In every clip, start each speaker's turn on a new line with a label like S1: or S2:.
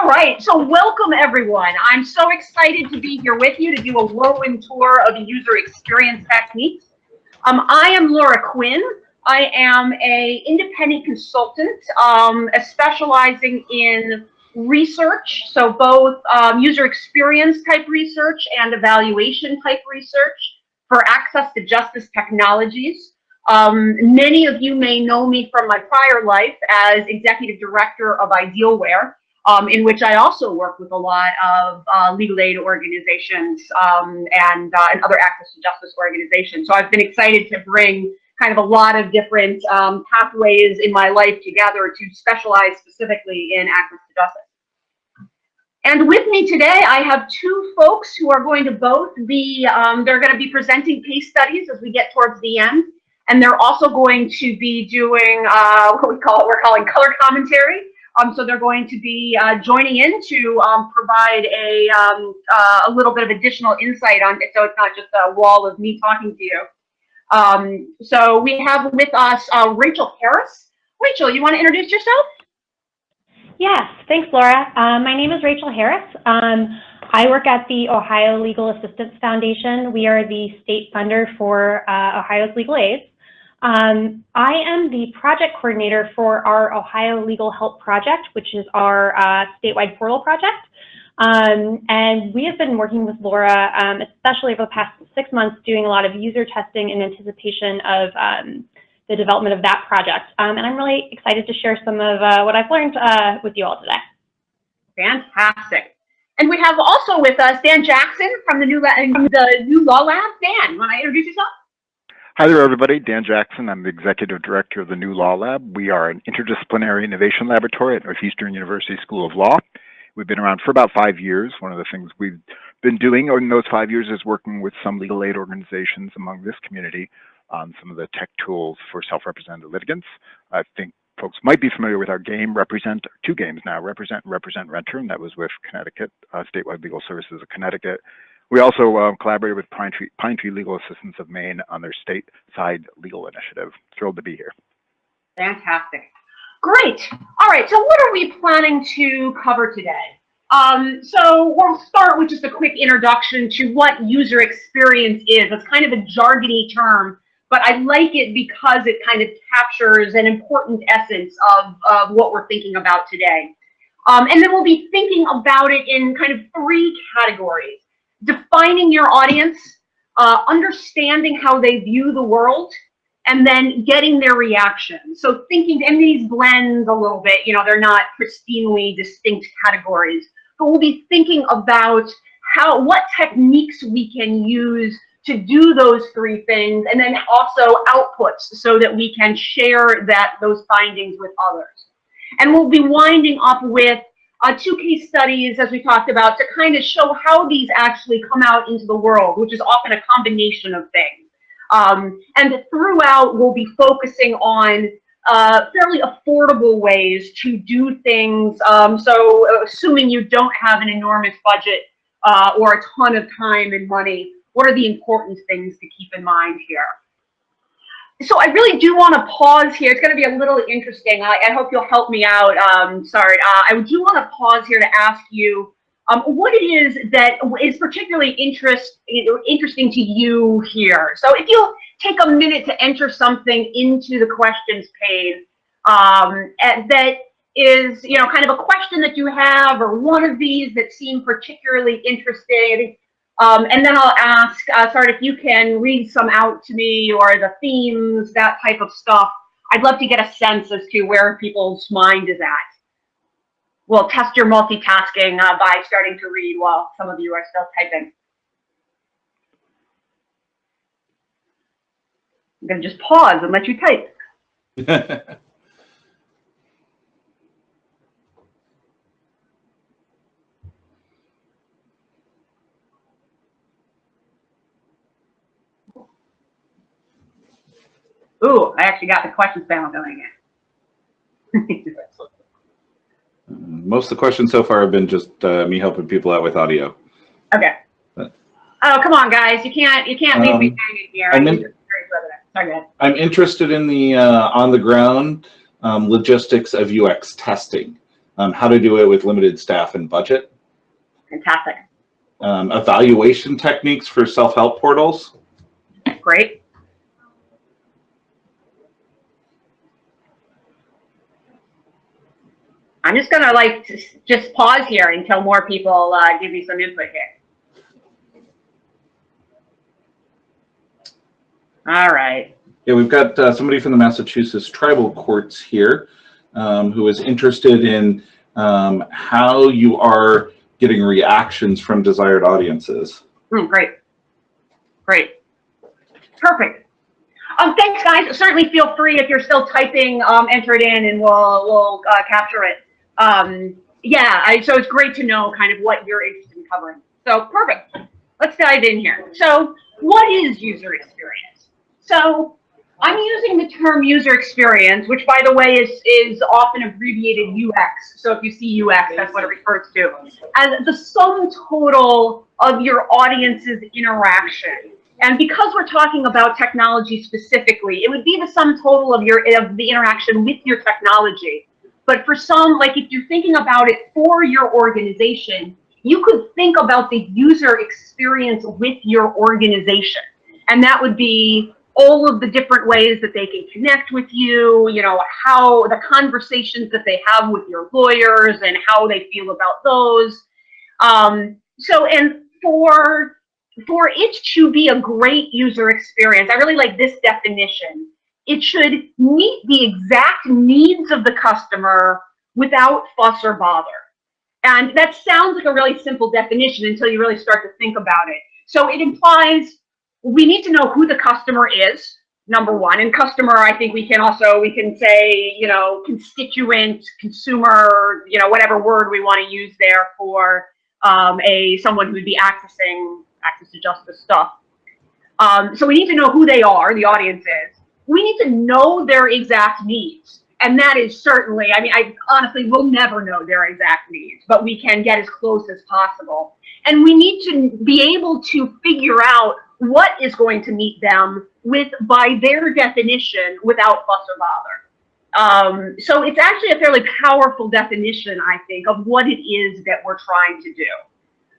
S1: All right, so welcome everyone. I'm so excited to be here with you to do a whirlwind tour of user experience techniques. Um, I am Laura Quinn. I am a independent consultant um, specializing in research, so both um, user experience type research and evaluation type research for access to justice technologies. Um, many of you may know me from my prior life as executive director of Idealware, um, in which I also work with a lot of uh, legal aid organizations um, and, uh, and other access to justice organizations. So I've been excited to bring kind of a lot of different um, pathways in my life together to specialize specifically in access to justice. And with me today, I have two folks who are going to both be, um, they're going to be presenting case studies as we get towards the end. And they're also going to be doing uh, what we call, we're calling color commentary. Um, so they're going to be uh, joining in to um, provide a, um, uh, a little bit of additional insight on it. So it's not just a wall of me talking to you. Um, so we have with us uh, Rachel Harris. Rachel, you want to introduce yourself?
S2: Yes, thanks, Laura. Um, my name is Rachel Harris. Um, I work at the Ohio Legal Assistance Foundation. We are the state funder for uh, Ohio's legal aid. Um, I am the project coordinator for our Ohio Legal Help Project, which is our uh, statewide portal project. Um, and we have been working with Laura, um, especially over the past six months, doing a lot of user testing in anticipation of um, the development of that project. Um, and I'm really excited to share some of uh, what I've learned uh, with you all today.
S1: Fantastic. And we have also with us Dan Jackson from the New, the NuLawLab. Dan, want to introduce yourself?
S3: Hi there, everybody. Dan Jackson. I'm the Executive Director of the NuLawLab. We are an interdisciplinary innovation laboratory at Northeastern University School of Law. We've been around for about five years. One of the things we've been doing in those five years is working with some legal aid organizations among this community on some of the tech tools for self-represented litigants. I think folks might be familiar with our game, Represent, two games now, Represent and Represent Renter, and that was with Connecticut, uh, Statewide Legal Services of Connecticut. We also uh, collaborated with Pine Tree, Pine Tree Legal Assistance of Maine on their stateside legal initiative. Thrilled to be here.
S1: Fantastic. Great. All right, so what are we planning to cover today? Um, so we'll start with just a quick introduction to what user experience is. It's kind of a jargony term, but I like it because it kind of captures an important essence of, of what we're thinking about today. Um, and then we'll be thinking about it in kind of three categories defining your audience, uh, understanding how they view the world, and then getting their reaction. So thinking, and these blend a little bit, you know, they're not pristinely distinct categories, but we'll be thinking about how, what techniques we can use to do those three things, and then also outputs so that we can share that those findings with others. And we'll be winding up with uh, two case studies, as we talked about, to kind of show how these actually come out into the world, which is often a combination of things. Um, and throughout, we'll be focusing on uh, fairly affordable ways to do things. Um, so assuming you don't have an enormous budget uh, or a ton of time and money, what are the important things to keep in mind here? So I really do want to pause here. It's going to be a little interesting. I, I hope you'll help me out. Um, sorry, uh, I do want to pause here to ask you um, what it is that is particularly interest, interesting to you here. So if you take a minute to enter something into the questions pane um, that is, you know, kind of a question that you have or one of these that seem particularly interesting, um, and then I'll ask, uh, if you can read some out to me or the themes, that type of stuff. I'd love to get a sense as to where people's mind is at. We'll test your multitasking uh, by starting to read while some of you are still typing. I'm going to just pause and let you type. Ooh, I actually got the questions panel going
S4: again. Most of the questions so far have been just uh, me helping people out with audio.
S1: Okay. But, oh, come on, guys! You can't you can't leave um, me hanging here. I'm, in,
S4: I'm interested in the uh, on the ground um, logistics of UX testing. um, how to do it with limited staff and budget,
S1: Fantastic.
S4: um, evaluation techniques for self-help portals,
S1: Great. I'm just gonna like just pause here until more people uh, give me some input here. All right.
S4: Yeah, we've got uh, somebody from the Massachusetts tribal courts here um, who is interested in um, how you are getting reactions from desired audiences.
S1: Mm, great. Great. Perfect. Um, thanks, guys. Certainly feel free if you're still typing, um, enter it in and we'll, we'll uh, capture it. Um, yeah, I, so it's great to know kind of what you're interested in covering. So perfect. Let's dive in here. So what is user experience? So I'm using the term user experience, which by the way is, is often abbreviated UX. So if you see UX, that's what it refers to, as the sum total of your audience's interaction. And because we're talking about technology specifically, it would be the sum total of your of the interaction with your technology. But for some, like if you're thinking about it for your organization, you could think about the user experience with your organization. And that would be all of the different ways that they can connect with you, you know, how the conversations that they have with your lawyers and how they feel about those. Um, so, and for for it to be a great user experience, I really like this definition. It should meet the exact needs of the customer without fuss or bother. And that sounds like a really simple definition until you really start to think about it. So it implies we need to know who the customer is, number one. And customer, I think we can also, we can say, you know, constituent, consumer, you know, whatever word we want to use there for um, a someone who would be accessing access to justice stuff. Um, so we need to know who they are, the audience is. We need to know their exact needs. And that is certainly, I mean, I honestly will never know their exact needs, but we can get as close as possible. And we need to be able to figure out what is going to meet them with, by their definition, without fuss or bother. Um, so it's actually a fairly powerful definition, I think, of what it is that we're trying to do.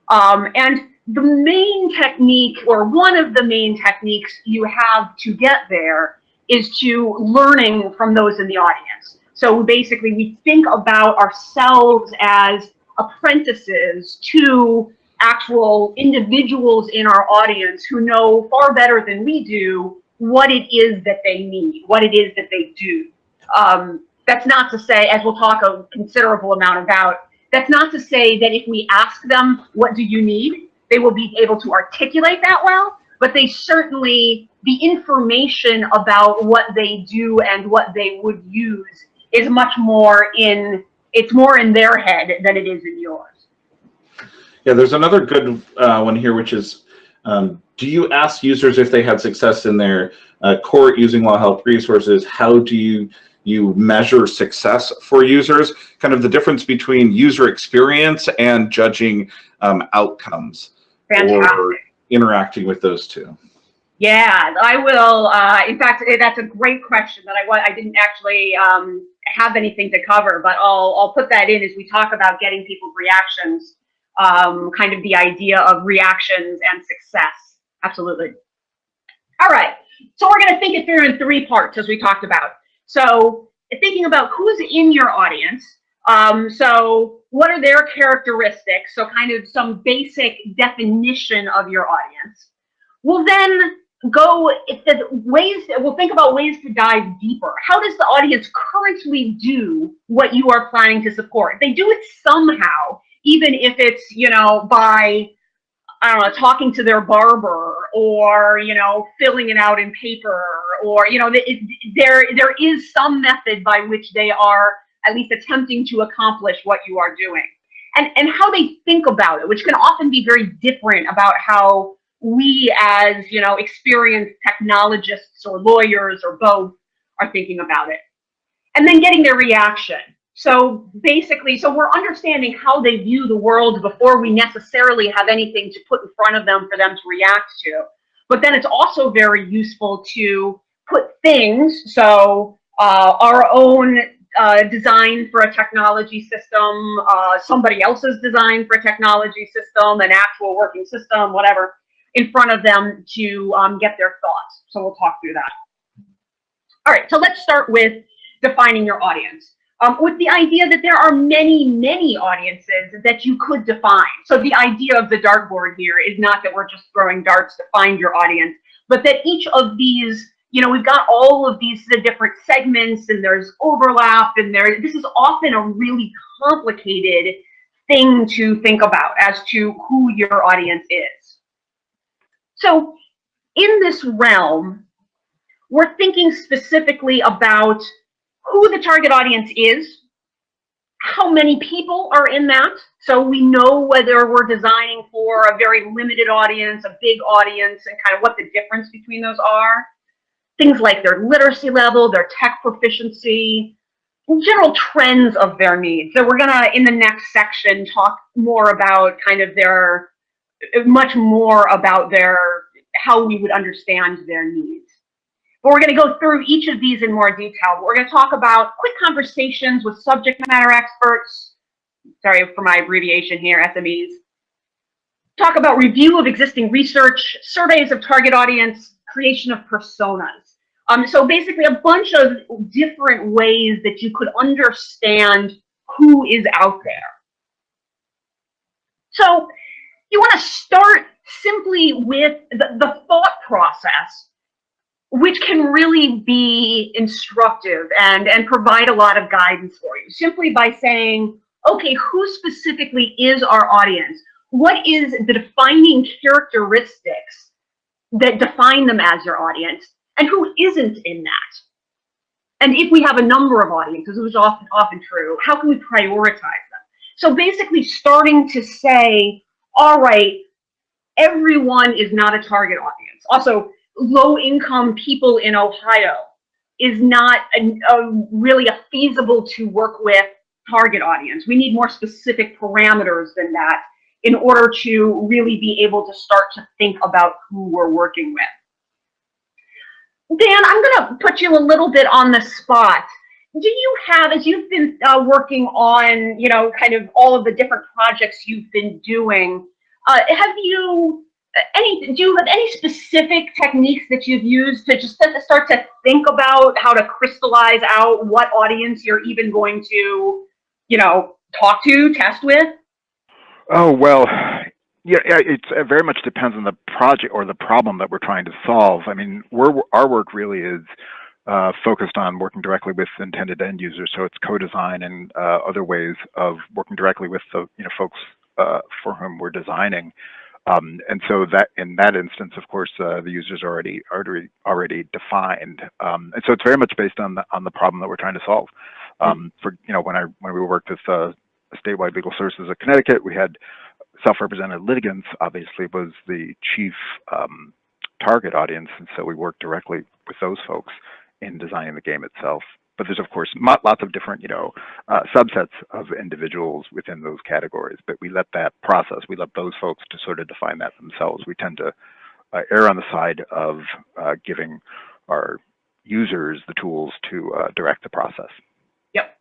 S1: Um, and the main technique, or one of the main techniques you have to get there, is to learning from those in the audience. So basically, we think about ourselves as apprentices to actual individuals in our audience who know far better than we do what it is that they need, what it is that they do. Um, that's not to say, as we'll talk a considerable amount about, that's not to say that if we ask them, what do you need? They will be able to articulate that well, but they certainly, the information about what they do and what they would use is much more in, it's more in their head than it is in yours.
S4: Yeah, there's another good uh, one here, which is, um, do you ask users if they had success in their uh, court using law help resources? How do you you measure success for users? Kind of the difference between user experience and judging um, outcomes
S1: Fantastic.
S4: or interacting with those two.
S1: Yeah, I will. Uh, in fact, eh, that's a great question that I I didn't actually um, have anything to cover, but I'll I'll put that in as we talk about getting people's reactions. Um, kind of the idea of reactions and success. Absolutely. All right. So we're going to think it through in three parts, as we talked about. So thinking about who's in your audience. Um, so what are their characteristics? So kind of some basic definition of your audience. We'll then go if the ways we'll think about ways to dive deeper. How does the audience currently do what you are planning to support? They do it somehow, even if it's, you know, by I don't know, talking to their barber or, you know, filling it out in paper or, you know, it, there, there is some method by which they are at least attempting to accomplish what you are doing. And, and how they think about it, which can often be very different about how we as, you know, experienced technologists or lawyers or both are thinking about it. And then getting their reaction. So basically, so we're understanding how they view the world before we necessarily have anything to put in front of them for them to react to. But then it's also very useful to put things, so uh, our own uh, design for a technology system, uh, somebody else's design for a technology system, an actual working system, whatever, in front of them to um, get their thoughts. So we'll talk through that. All right, so let's start with defining your audience. Um, with the idea that there are many, many audiences that you could define. So the idea of the dartboard here is not that we're just throwing darts to find your audience, but that each of these, you know, we've got all of these the different segments and there's overlap and there, this is often a really complicated thing to think about as to who your audience is. So in this realm, we're thinking specifically about who the target audience is, how many people are in that. So we know whether we're designing for a very limited audience, a big audience, and kind of what the difference between those are. Things like their literacy level, their tech proficiency, general trends of their needs. So we're gonna, in the next section, talk more about kind of their, much more about their, how we would understand their needs. But we're going to go through each of these in more detail. We're going to talk about quick conversations with subject matter experts. Sorry for my abbreviation here, SMEs. Talk about review of existing research, surveys of target audience, creation of personas. Um, so basically a bunch of different ways that you could understand who is out there. So you want to start simply with the, the thought process which can really be instructive and, and provide a lot of guidance for you simply by saying, okay, who specifically is our audience? What is the defining characteristics that define them as your audience and who isn't in that? And if we have a number of audiences, which is often, often true, how can we prioritize them? So basically starting to say, all right, everyone is not a target audience. Also, low income people in Ohio is not a, a really a feasible to work with target audience. We need more specific parameters than that in order to really be able to start to think about who we're working with. Dan, I'm going to put you a little bit on the spot. Do you have, as you've been uh, working on, you know, kind of all of the different projects you've been doing, uh, have you any do you have any specific techniques that you've used to just start to think about how to crystallize out what audience you're even going to you know talk to test with
S3: oh well yeah, it very much depends on the project or the problem that we're trying to solve i mean our work really is uh, focused on working directly with intended end users so it's co-design and uh, other ways of working directly with the you know folks uh, for whom we're designing um, and so that in that instance, of course, uh, the user's already already already defined. Um, and so it's very much based on the on the problem that we're trying to solve. Um, for you know, when I when we worked with uh, statewide legal services of Connecticut, we had self-represented litigants. Obviously, was the chief um, target audience, and so we worked directly with those folks in designing the game itself but there's of course lots of different, you know, uh, subsets of individuals within those categories. But we let that process, we let those folks to sort of define that themselves. We tend to uh, err on the side of uh, giving our users the tools to uh, direct the process.
S1: Yep,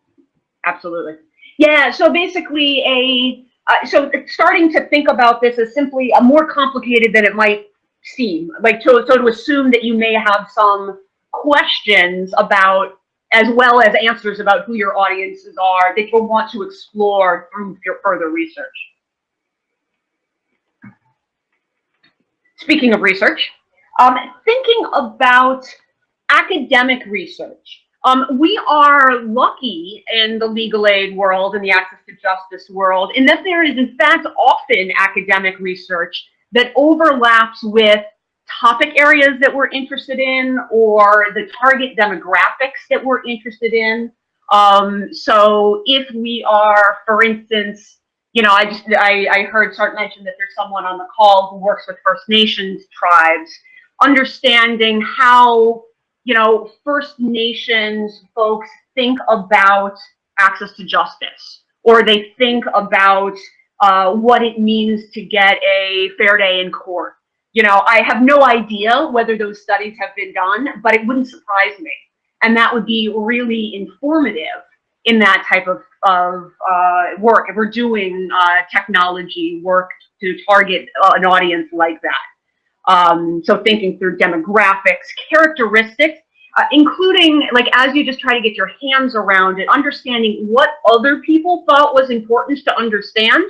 S1: absolutely. Yeah. So basically, a uh, so starting to think about this as simply a more complicated than it might seem. Like to so to assume that you may have some questions about as well as answers about who your audiences are that you'll want to explore through your further research. Speaking of research, um, thinking about academic research. Um, we are lucky in the legal aid world and the access to justice world in that there is in fact often academic research that overlaps with topic areas that we're interested in or the target demographics that we're interested in. Um, so if we are, for instance, you know, I just I, I heard Sart mention that there's someone on the call who works with First Nations tribes, understanding how you know First Nations folks think about access to justice, or they think about uh, what it means to get a fair day in court, you know, I have no idea whether those studies have been done, but it wouldn't surprise me. And that would be really informative in that type of, of uh, work, if we're doing uh, technology work to target uh, an audience like that. Um, so thinking through demographics, characteristics, uh, including like as you just try to get your hands around it, understanding what other people thought was important to understand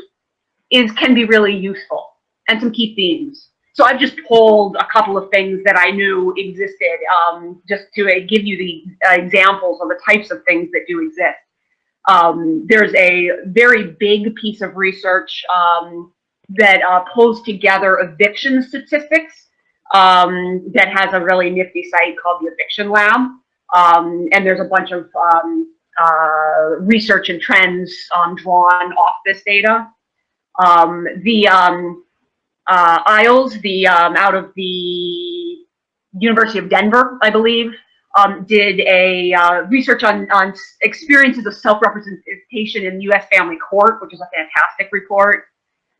S1: is can be really useful and some key themes. So I've just pulled a couple of things that I knew existed um, just to uh, give you the uh, examples of the types of things that do exist. Um, there's a very big piece of research um, that uh, pulls together eviction statistics um, that has a really nifty site called the Eviction Lab. Um, and there's a bunch of um, uh, research and trends um, drawn off this data. Um, the um, uh, IAALS, the out of the University of Denver, I believe, did a uh, research on, on experiences of self-representation in U.S. family court, which is a fantastic report.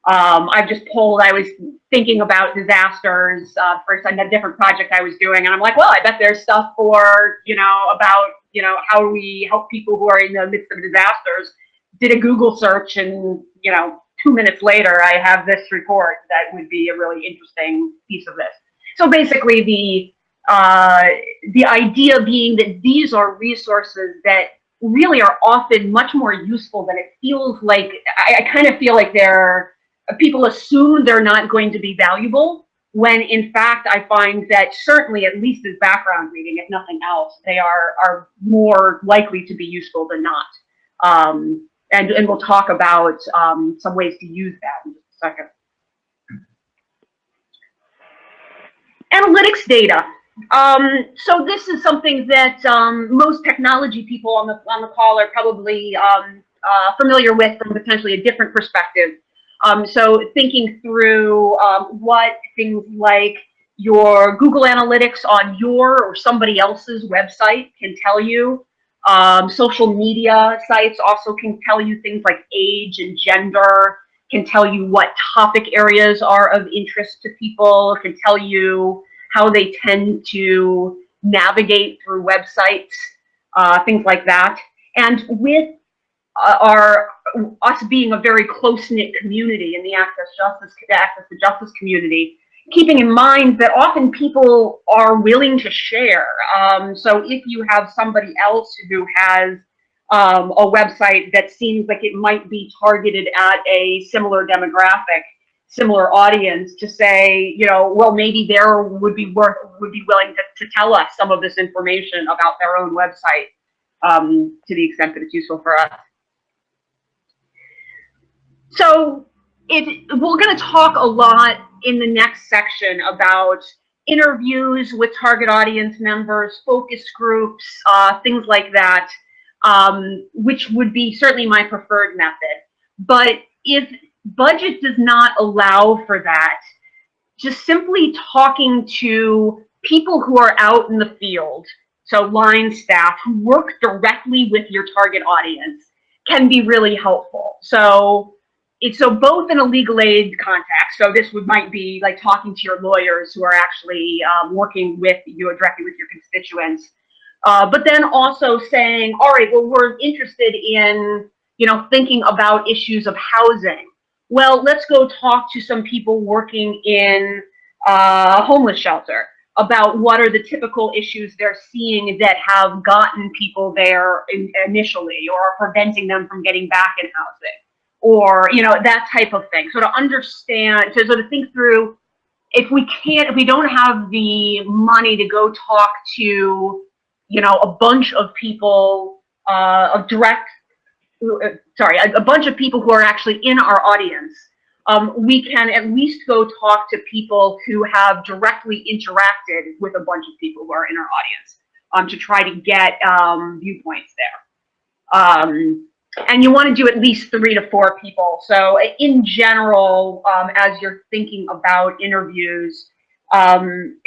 S1: Um, I've just pulled, I was thinking about disasters uh, for a different project I was doing, and I'm like, well, I bet there's stuff for, you know, about, you know, how we help people who are in the midst of disasters. Did a Google search, and, you know, two minutes later, I have this report that would be a really interesting piece of this. So basically, the uh, the idea being that these are resources that really are often much more useful than it feels like. I, I kind of feel like they're people assume they're not going to be valuable when in fact I find that certainly at least as background reading, if nothing else, they are are more likely to be useful than not. Um, and, and we'll talk about um, some ways to use that in just a second. Analytics data. Um, so this is something that um, most technology people on the on the call are probably um, uh, familiar with from potentially a different perspective. Um, so thinking through um, what things like your Google Analytics on your or somebody else's website can tell you. Um, social media sites also can tell you things like age and gender, can tell you what topic areas are of interest to people, can tell you how they tend to navigate through websites, uh, things like that. And with uh, our us being a very close-knit community in the access justice the access to justice community, keeping in mind that often people are willing to share. Um, so if you have somebody else who has um, a website that seems like it might be targeted at a similar demographic, similar audience, to say, you know, well, maybe there would be worth would be willing to, to tell us some of this information about their own website um, to the extent that it's useful for us. So we're going to talk a lot in the next section about interviews with target audience members, focus groups, uh, things like that, um, which would be certainly my preferred method. But if budget does not allow for that, just simply talking to people who are out in the field, so line staff who work directly with your target audience can be really helpful. So it's so both in a legal aid context. So this would might be like talking to your lawyers who are actually um, working with you directly with your constituents. Uh, but then also saying, all right, well, we're interested in, you know, thinking about issues of housing. Well, let's go talk to some people working in uh, homeless shelter about what are the typical issues they're seeing that have gotten people there in, initially or are preventing them from getting back in housing or you know that type of thing. So to understand to sort of think through if we can't if we don't have the money to go talk to you know a bunch of people uh, of direct sorry a, a, bunch of people who are actually in our audience um, we can at least go talk to people who have directly interacted with a bunch of people who are in our audience um, to try to get um, viewpoints there. Um, and you want to do at least three to four people. So in general, um, as you're thinking about interviews, um,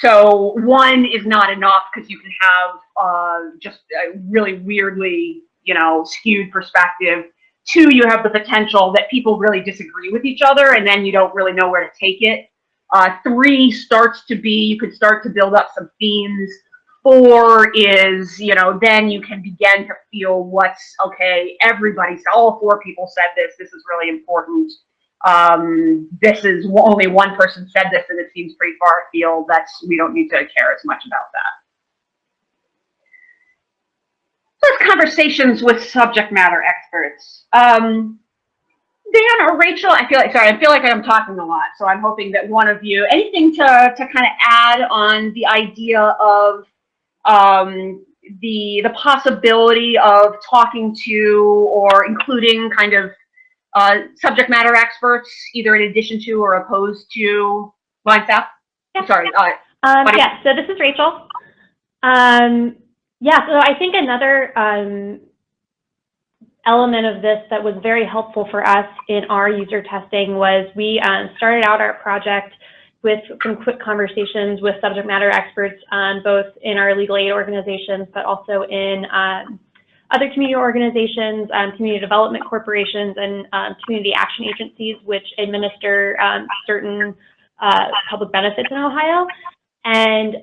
S1: so one is not enough because you can have uh, just a really weirdly, you know, skewed perspective. Two, you have the potential that people really disagree with each other and then you don't really know where to take it. Uh, three starts to be, you could start to build up some themes. Four is, you know, then you can begin to feel what's, okay, everybody, said- all four people said this, this is really important. Um, this is, only one person said this and it seems pretty far afield, that's, we don't need to care as much about that. Let's conversations with subject matter experts. Um, Dan or Rachel, I feel like, sorry, I feel like I'm talking a lot, so I'm hoping that one of you, anything to, to kind of add on the idea of um, the, the possibility of talking to or including kind of uh, subject matter experts, either in addition to or opposed to line staff?
S2: Yeah.
S1: Sorry, uh,
S2: Um, yeah, so this is Rachel. Um, yeah, so I think another um, element of this that was very helpful for us in our user testing was we um, started out our project with some quick conversations with subject matter experts, um, both in our legal aid organizations, but also in um, other community organizations, um, community development corporations, and um, community action agencies, which administer um, certain uh, public benefits in Ohio. And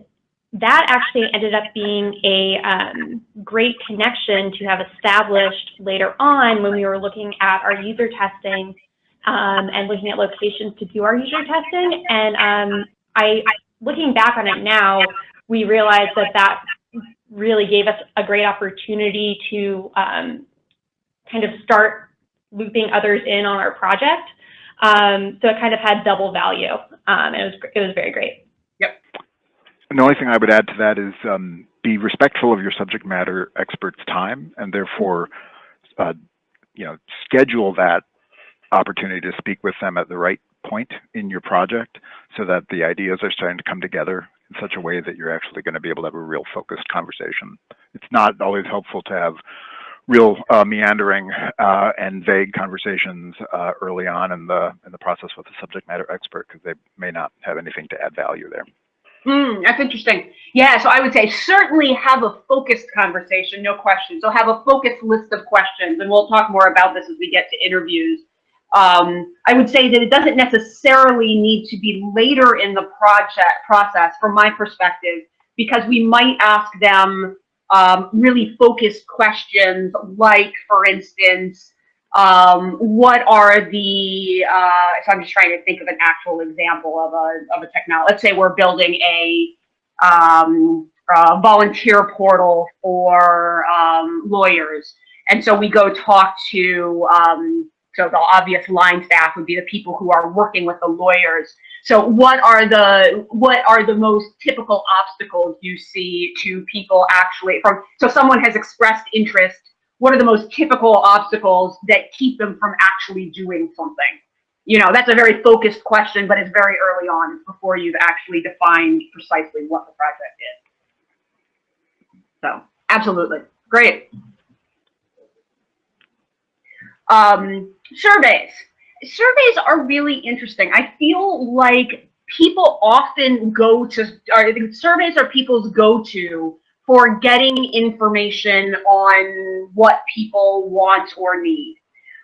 S2: that actually ended up being a um, great connection to have established later on when we were looking at our user testing um, and looking at locations to do our user testing. And um, I, looking back on it now, we realized that that really gave us a great opportunity to um, kind of start looping others in on our project. Um, so it kind of had double value. Um, it was it was very great.
S3: And the only thing I would add to that is um, be respectful of your subject matter expert's time and therefore, uh, you know, schedule that opportunity to speak with them at the right point in your project so that the ideas are starting to come together in such a way that you're actually going to be able to have a real focused conversation. It's not always helpful to have real uh, meandering uh, and vague conversations uh, early on in the in the process with a subject matter expert because they may not have anything to add value there.
S1: Hmm, that's interesting. Yeah, so I would say certainly have a focused conversation, no question. So have a focused list of questions, and we'll talk more about this as we get to interviews. Um, I would say that it doesn't necessarily need to be later in the project process, from my perspective, because we might ask them um, really focused questions, like, for instance, um, what are the, uh, so I'm just trying to think of an actual example of a, of a technology. Let's say we're building a, um, a volunteer portal for um, lawyers. And so we go talk to, um, so the obvious line staff would be the people who are working with the lawyers. So what are the, what are the most typical obstacles you see to people actually from, so someone has expressed interest what are the most typical obstacles that keep them from actually doing something? You know, that's a very focused question, but it's very early on. It's before you've actually defined precisely what the project is. So, absolutely. Great. Um, surveys. Surveys are really interesting. I feel like people often go to, I think surveys are people's go-to for getting information on what people want or need.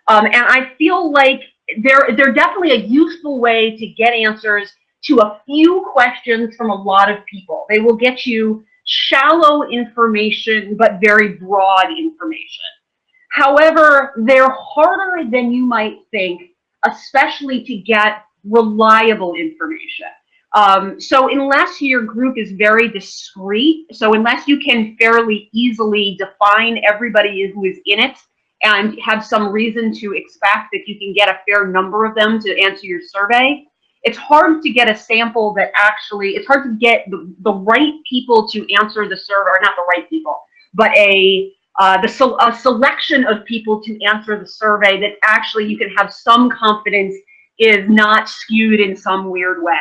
S1: Um, and I feel like they're, they're definitely a useful way to get answers to a few questions from a lot of people. They will get you shallow information, but very broad information. However, they're harder than you might think, especially to get reliable information. Um, so unless your group is very discrete, so unless you can fairly easily define everybody who is in it and have some reason to expect that you can get a fair number of them to answer your survey, it's hard to get a sample that actually, it's hard to get the, the right people to answer the survey, or not the right people, but a, uh, the a selection of people to answer the survey that actually you can have some confidence is not skewed in some weird way.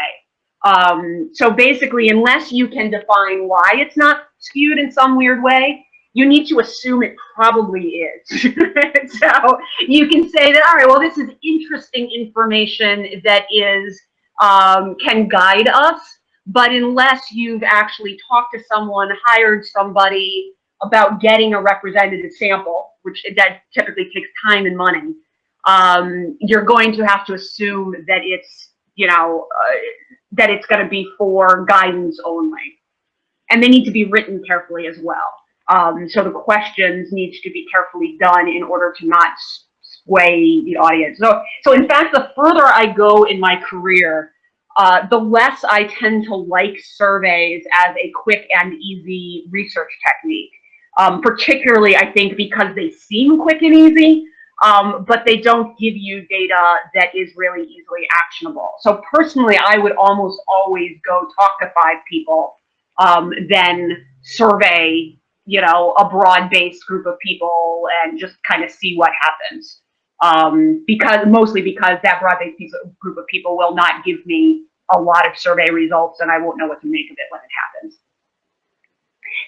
S1: Um, so basically, unless you can define why it's not skewed in some weird way, you need to assume it probably is. so you can say that, all right, well, this is interesting information that is, um, can guide us, but unless you've actually talked to someone, hired somebody about getting a representative sample, which that typically takes time and money, um, you're going to have to assume that it's, you know, uh, that it's going to be for guidance only. and they need to be written carefully as well. Um, so the questions need to be carefully done in order to not sway the audience. So, so in fact, the further I go in my career, uh, the less I tend to like surveys as a quick and easy research technique. Um, particularly, I think, because they seem quick and easy, um, but they don't give you data that is really easily actionable. So personally, I would almost always go talk to five people, um, then survey, you know, a broad-based group of people and just kind of see what happens. Um, because mostly because that broad-based group of people will not give me a lot of survey results and I won't know what to make of it when it happens.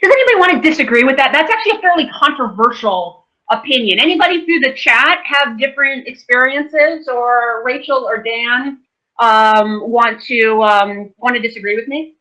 S1: Does anybody want to disagree with that? That's actually a fairly controversial opinion. Anybody through the chat have different experiences or Rachel or Dan um, want to um, want to disagree with me?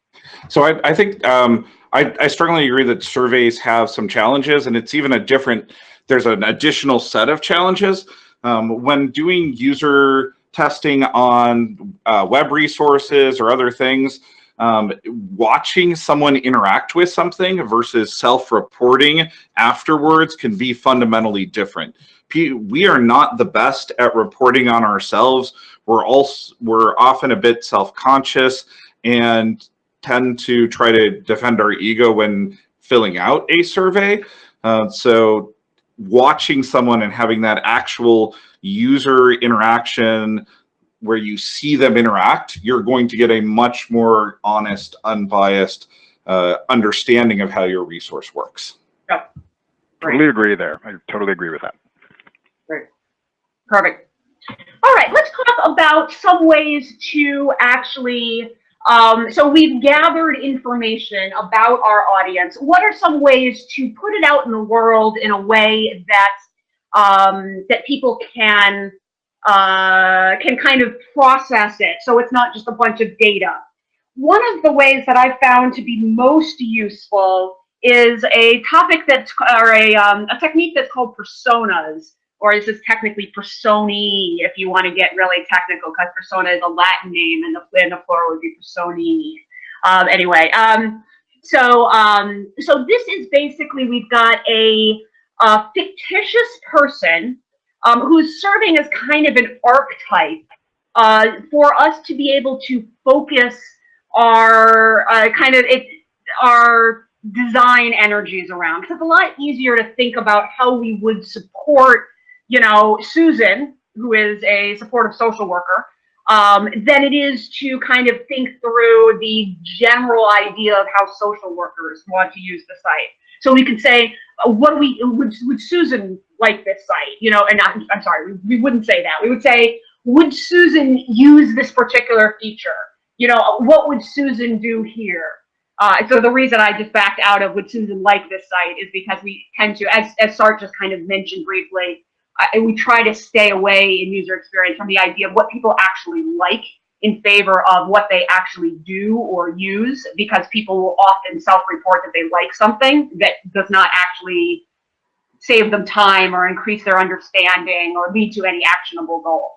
S4: So I, I think um, I, I strongly agree that surveys have some challenges, and it's even a different. There's an additional set of challenges um, when doing user testing on uh, web resources or other things. Um, watching someone interact with something versus self-reporting afterwards can be fundamentally different. We are not the best at reporting on ourselves. We're also we're often a bit self-conscious and tend to try to defend our ego when filling out a survey. Uh, so watching someone and having that actual user interaction where you see them interact, you're going to get a much more honest, unbiased uh, understanding of how your resource works.
S3: yep Totally agree there. I totally agree with that. Great.
S1: Perfect. All right, let's talk about some ways to actually, um, so we've gathered information about our audience. What are some ways to put it out in the world in a way that um, that people can uh, can kind of process it so it's not just a bunch of data? One of the ways that I found to be most useful is a topic that's or a, um, a technique that's called personas or is this technically personi if you want to get really technical because persona is a Latin name and the, and the plural would be personini. Um, anyway, um, so um, so this is basically we've got a, a fictitious person um, who's serving as kind of an archetype uh, for us to be able to focus our uh, kind of it our design energies around. It's a lot easier to think about how we would support you know, Susan, who is a supportive social worker, um, than it is to kind of think through the general idea of how social workers want to use the site. So we could say, uh, what we, would, would Susan like this site? You know, and I'm, I'm sorry, we, we wouldn't say that. We would say, would Susan use this particular feature? You know, what would Susan do here? Uh, so the reason I just backed out of would Susan like this site is because we tend to, as, as just kind of mentioned briefly, I, we try to stay away in user experience from the idea of what people actually like in favor of what they actually do or use because people will often self-report that they like something that does not actually save them time or increase their understanding or lead to any actionable goal.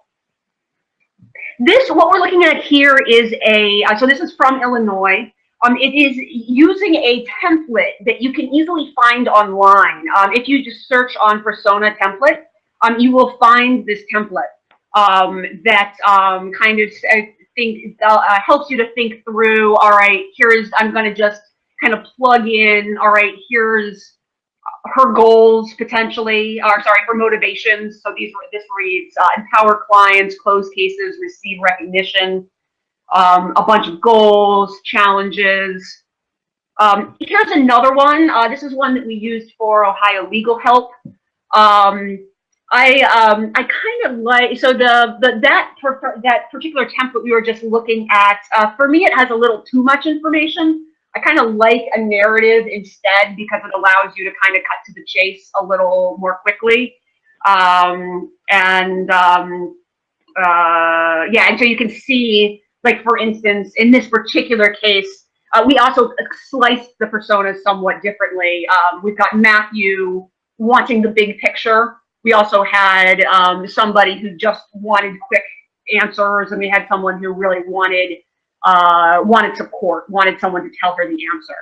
S1: This, what we're looking at here is a, uh, so this is from Illinois. Um, it is using a template that you can easily find online. Um, if you just search on persona template, um, you will find this template um, that um, kind of I think uh, helps you to think through. All right, here's I'm going to just kind of plug in. All right, here's her goals potentially, or sorry, her motivations. So these this reads uh, empower clients, close cases, receive recognition, um, a bunch of goals, challenges. Um, here's another one. Uh, this is one that we used for Ohio Legal Help. Um, I um I kind of like so the the that per, that particular template we were just looking at uh, for me it has a little too much information. I kind of like a narrative instead because it allows you to kind of cut to the chase a little more quickly. Um, and um, uh, yeah, and so you can see like for instance in this particular case uh, we also sliced the personas somewhat differently. Um, we've got Matthew wanting the big picture we also had um, somebody who just wanted quick answers, and we had someone who really wanted uh, wanted support, wanted someone to tell her the answer.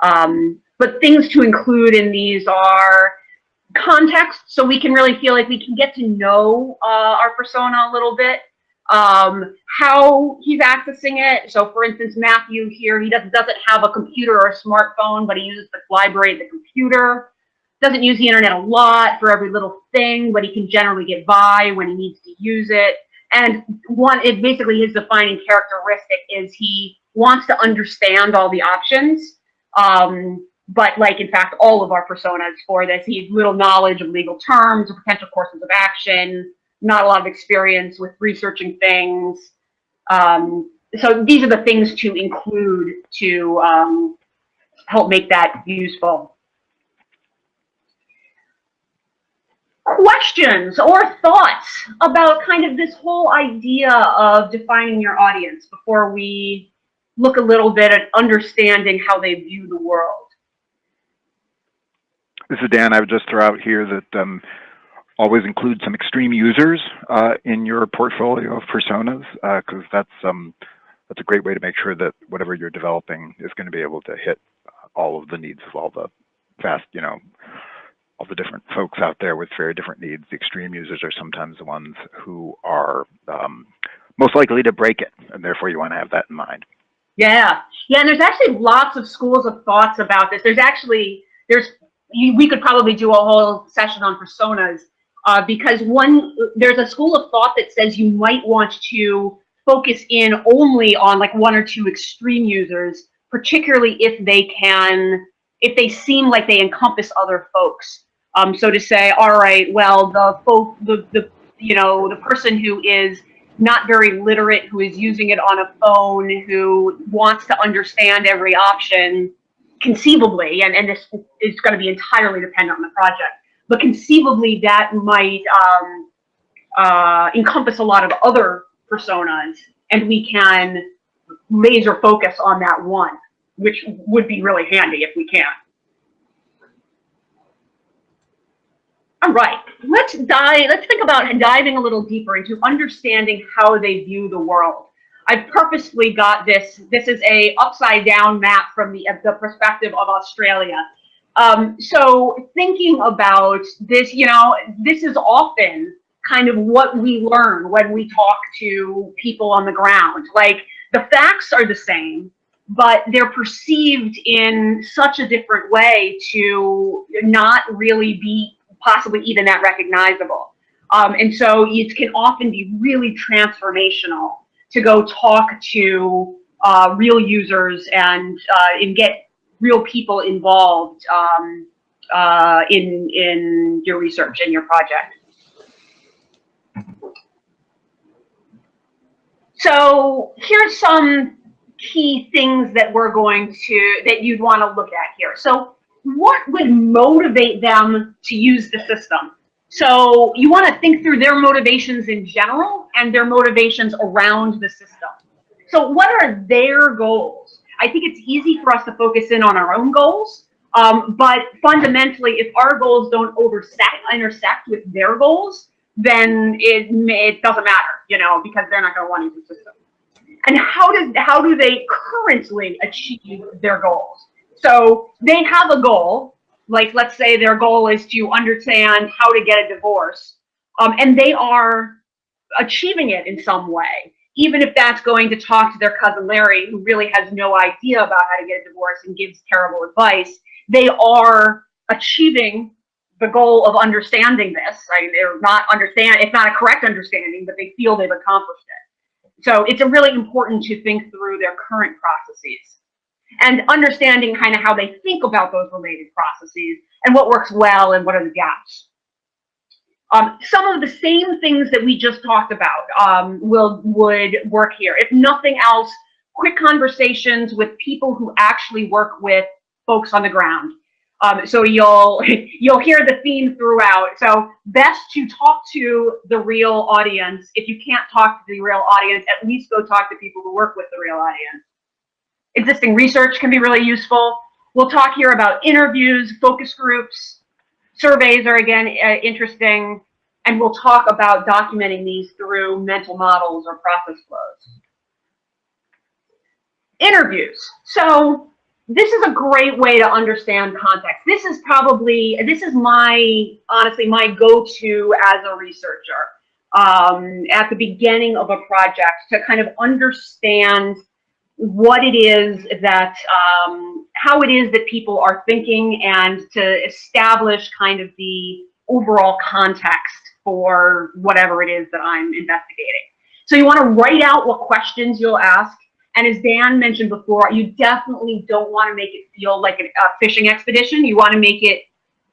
S1: Um, but things to include in these are context, so we can really feel like we can get to know uh, our persona a little bit. Um, how he's accessing it. So, for instance, Matthew here, he doesn't doesn't have a computer or a smartphone, but he uses the library the computer. Doesn't use the internet a lot for every little thing, but he can generally get by when he needs to use it. And one, it basically his defining characteristic is he wants to understand all the options. Um, but like in fact, all of our personas for this, he has little knowledge of legal terms or potential courses of action, not a lot of experience with researching things. Um, so these are the things to include to um, help make that useful. Questions or thoughts about kind of this whole idea of defining your audience before we look a little bit at understanding how they view the world?
S3: This is Dan. I would just throw out here that um, always include some extreme users uh, in your portfolio of personas because that's um, that's a great way to make sure that whatever you're developing is going to be able to hit all of the needs of all the fast, you know, all the different folks out there with very different needs. The extreme users are sometimes the ones who are um, most likely to break it, and therefore you want to have that in mind.
S1: Yeah, yeah, and there's actually lots of schools of thoughts about this. There's actually there's you, we could probably do a whole session on personas uh, because one there's a school of thought that says you might want to focus in only on like one or two extreme users, particularly if they can if they seem like they encompass other folks. Um, so to say, all right, well, the folk, the the you know the person who is not very literate, who is using it on a phone, who wants to understand every option, conceivably, and, and this is going to be entirely dependent on the project, but conceivably that might um, uh, encompass a lot of other personas, and we can laser focus on that one, which would be really handy if we can. All right, let's dive, let's think about diving a little deeper into understanding how they view the world. I've purposely got this, this is a upside down map from the, the perspective of Australia. Um, so thinking about this, you know, this is often kind of what we learn when we talk to people on the ground. Like the facts are the same, but they're perceived in such a different way to not really be possibly even that recognizable. Um, and so it can often be really transformational to go talk to uh, real users and uh, and get real people involved um, uh, in in your research and your project. So here's some key things that we're going to that you'd want to look at here. So what would motivate them to use the system? So you want to think through their motivations in general and their motivations around the system. So what are their goals? I think it's easy for us to focus in on our own goals, um, but fundamentally, if our goals don't intersect, intersect with their goals, then it, it doesn't matter, you know, because they're not going to want to use the system. And how does how do they currently achieve their goals? So they have a goal, like let's say their goal is to understand how to get a divorce, um, and they are achieving it in some way, even if that's going to talk to their cousin Larry, who really has no idea about how to get a divorce and gives terrible advice. They are achieving the goal of understanding this, right? They're not understand, it's not a correct understanding, but they feel they've accomplished it. So it's really important to think through their current processes and understanding kind of how they think about those related processes and what works well and what are the gaps. Um, some of the same things that we just talked about um, will would work here. If nothing else, quick conversations with people who actually work with folks on the ground. Um, so you'll you'll hear the theme throughout. So best to talk to the real audience. If you can't talk to the real audience, at least go talk to people who work with the real audience. Existing research can be really useful. We'll talk here about interviews, focus groups, surveys are again uh, interesting, and we'll talk about documenting these through mental models or process flows. Interviews. So this is a great way to understand context. This is probably, this is my, honestly, my go-to as a researcher um, at the beginning of a project to kind of understand what it is that, um, how it is that people are thinking and to establish kind of the overall context for whatever it is that I'm investigating. So you want to write out what questions you'll ask. And as Dan mentioned before, you definitely don't want to make it feel like a fishing expedition. You want to make it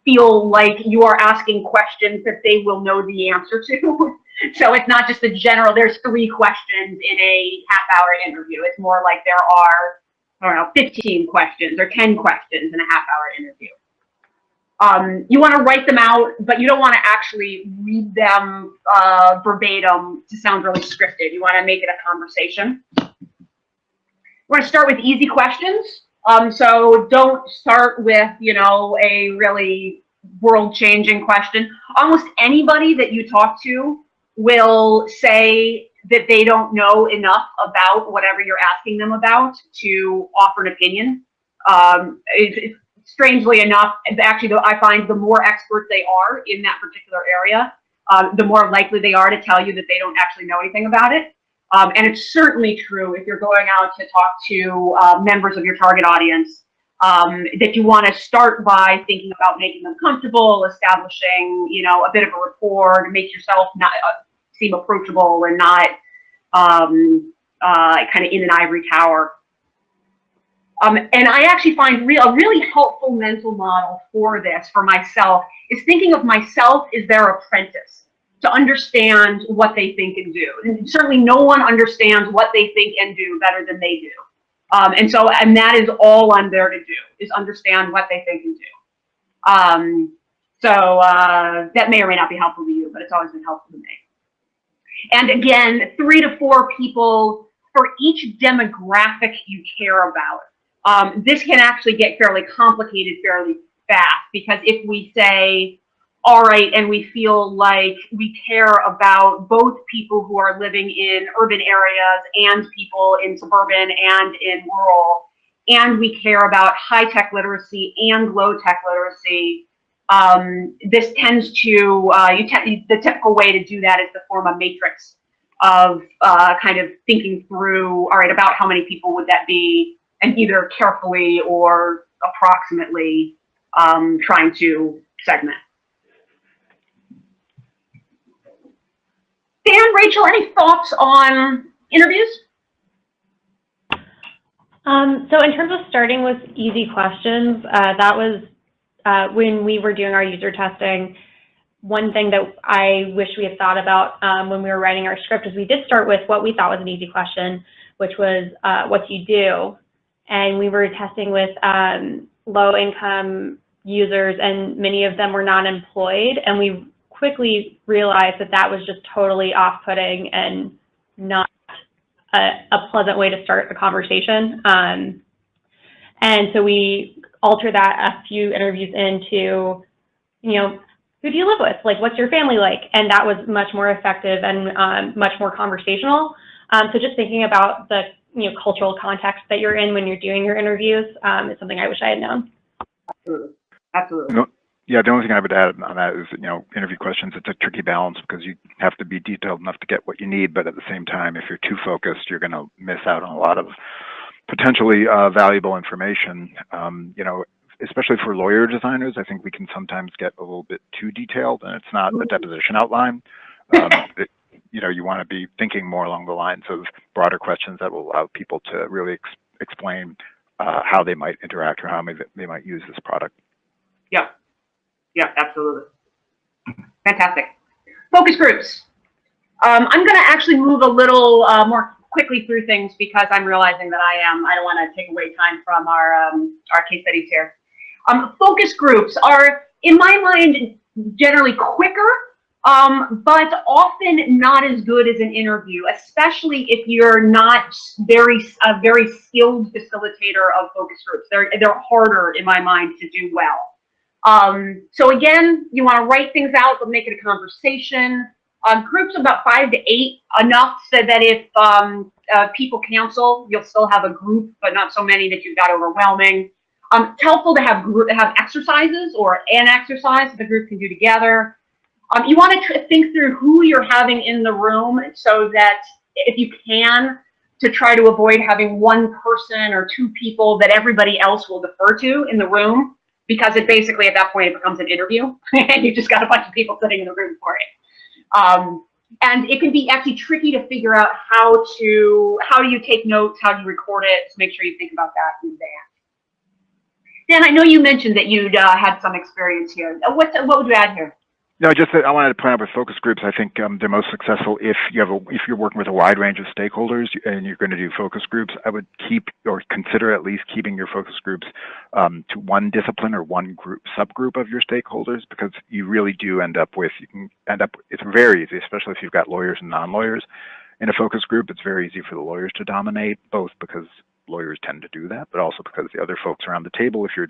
S1: feel like you are asking questions that they will know the answer to. so it's not just a general, there's three questions in a half hour interview. It's more like there are, I don't know, 15 questions or 10 questions in a half hour interview. Um, you want to write them out, but you don't want to actually read them uh, verbatim to sound really scripted. You want to make it a conversation. We're going to start with easy questions. Um, so don't start with, you know, a really world-changing question. Almost anybody that you talk to will say that they don't know enough about whatever you're asking them about to offer an opinion. Um, it, it, strangely enough, actually, though, I find the more expert they are in that particular area, um, the more likely they are to tell you that they don't actually know anything about it. Um, and it's certainly true if you're going out to talk to uh, members of your target audience um, that you want to start by thinking about making them comfortable, establishing, you know, a bit of a rapport make yourself not uh, seem approachable and not um, uh, kind of in an ivory tower. Um, and I actually find a really helpful mental model for this for myself is thinking of myself as their apprentice to understand what they think and do. And certainly no one understands what they think and do better than they do. Um, and so, and that is all I'm there to do, is understand what they think and do. Um, so uh, that may or may not be helpful to you, but it's always been helpful to me. And again, three to four people for each demographic you care about. Um, this can actually get fairly complicated fairly fast because if we say, all right, and we feel like we care about both people who are living in urban areas and people in suburban and in rural, and we care about high tech literacy and low tech literacy. Um, this tends to, uh, you te the typical way to do that is to form a matrix of uh, kind of thinking through, all right, about how many people would that be, and either carefully or approximately um, trying to segment. Dan, Rachel, any thoughts on interviews?
S2: Um, so in terms of starting with easy questions, uh, that was uh, when we were doing our user testing. One thing that I wish we had thought about um, when we were writing our script is we did start with what we thought was an easy question, which was uh, what do you do? And we were testing with um, low income users and many of them were not employed and we quickly realized that that was just totally off-putting and not a, a, pleasant way to start a conversation. Um, and so we altered that a few interviews into, you know, who do you live with? Like, what's your family like? And that was much more effective and um, much more conversational. Um, so just thinking about the you know cultural context that you're in when you're doing your interviews um, is something I wish I had known.
S1: Absolutely. Absolutely.
S3: No, yeah, the only thing I would add on that is, you know, interview questions, it's a tricky balance because you have to be detailed enough to get what you need, but at the same time, if you're too focused, you're going to miss out on a lot of potentially uh, valuable information. Um, you know, especially for lawyer designers, I think we can sometimes get a little bit too detailed and it's not a deposition outline. Um, it, you know, you want to be thinking more along the lines of broader questions that will allow people to really ex explain uh, how they might interact or how they might use this product.
S1: Yeah. Yeah, absolutely. Fantastic. Focus groups. Um, I'm going to actually move a little uh, more quickly through things because I'm realizing that I am, I don't want to take away time from our, um, our case studies here. Um, focus groups are, in my mind, generally quicker, um, but often not as good as an interview, especially if you're not very, a very skilled facilitator of focus groups. They're, they're harder, in my mind, to do well. Um, so again, you want to write things out, but make it a conversation. Um, groups about five to eight, enough so that if um, uh, people cancel, You'll still have a group, but not so many that you've got overwhelming. Um, it's helpful to have group, have exercises or an exercise that the group can do together. Um, you want to think through who you're having in the room so that if you can, to try to avoid having one person or two people that everybody else will defer to in the room, because it basically at that point it becomes an interview and you just got a bunch of people sitting in the room for it. Um, and it can be actually tricky to figure out how to, how do you take notes, how do you record it, so make sure you think about that in advance. Dan, I know you mentioned that you'd uh, had some experience here. What, what would you add here?
S3: No, just that I wanted to point out with focus groups, I think um, they're most successful if you have a, if you're working with a wide range of stakeholders and you're going to do focus groups. I would keep or consider at least keeping your focus groups um, to one discipline or one group subgroup of your stakeholders because you really do end up with you can end up it's very easy, especially if you've got lawyers and non-lawyers in a focus group. It's very easy for the lawyers to dominate, both because lawyers tend to do that, but also because the other folks around the table, if you're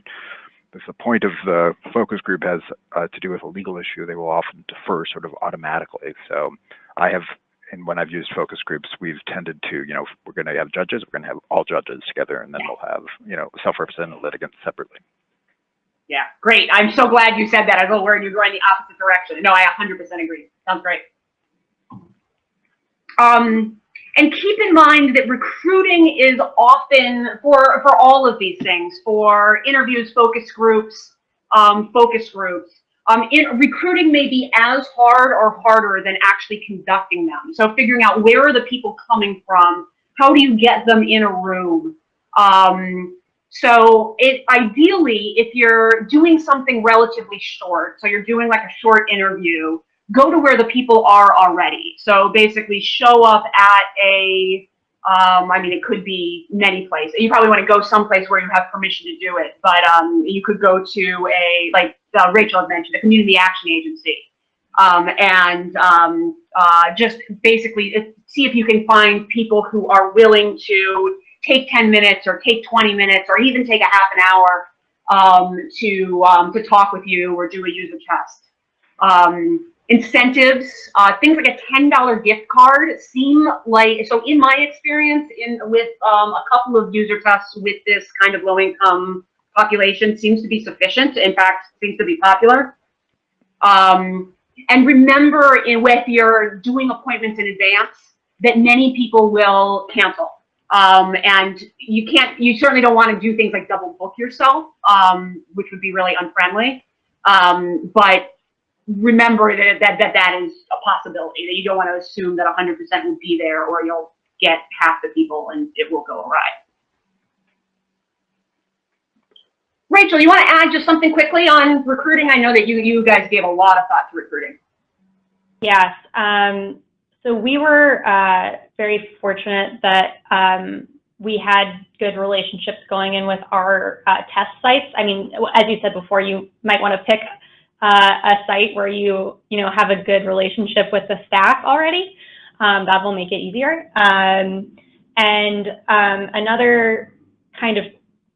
S3: if the point of the focus group has uh, to do with a legal issue, they will often defer sort of automatically. So I have, and when I've used focus groups, we've tended to, you know, we're going to have judges, we're going to have all judges together, and then we'll have, you know, self-represented litigants separately.
S1: Yeah, great. I'm so glad you said that. I was worried you're going the opposite direction. No, I 100% agree. Sounds great. Um, and keep in mind that recruiting is often for for all of these things, for interviews, focus groups, um, focus groups. Um, in, recruiting may be as hard or harder than actually conducting them. So figuring out where are the people coming from, how do you get them in a room? Um, so it ideally, if you're doing something relatively short, so you're doing like a short interview, go to where the people are already. So basically show up at a, um, I mean, it could be many places. You probably want to go someplace where you have permission to do it, but um, you could go to a, like uh, Rachel had mentioned, a community action agency. Um, and um, uh, just basically see if you can find people who are willing to take 10 minutes or take 20 minutes or even take a half an hour um, to, um, to talk with you or do a user test. Um, incentives, uh, things like a $10 gift card seem like, so in my experience in with um, a couple of user tests with this kind of low income population seems to be sufficient. In fact, seems to be popular. Um, and remember in, if you're doing appointments in advance that many people will cancel. Um, and you can't, you certainly don't want to do things like double book yourself, um, which would be really unfriendly. Um, but remember that, that that that is a possibility that you don't want to assume that 100% will be there or you'll get half the people and it will go awry. Rachel, you want to add just something quickly on recruiting? I know that you you guys gave a lot of thought to recruiting.
S2: Yes. Um, so we were uh, very fortunate that um, we had good relationships going in with our uh, test sites. I mean, as you said before, you might want to pick uh, a site where you, you know, have a good relationship with the staff already. Um, that will make it easier. Um, and um, another kind of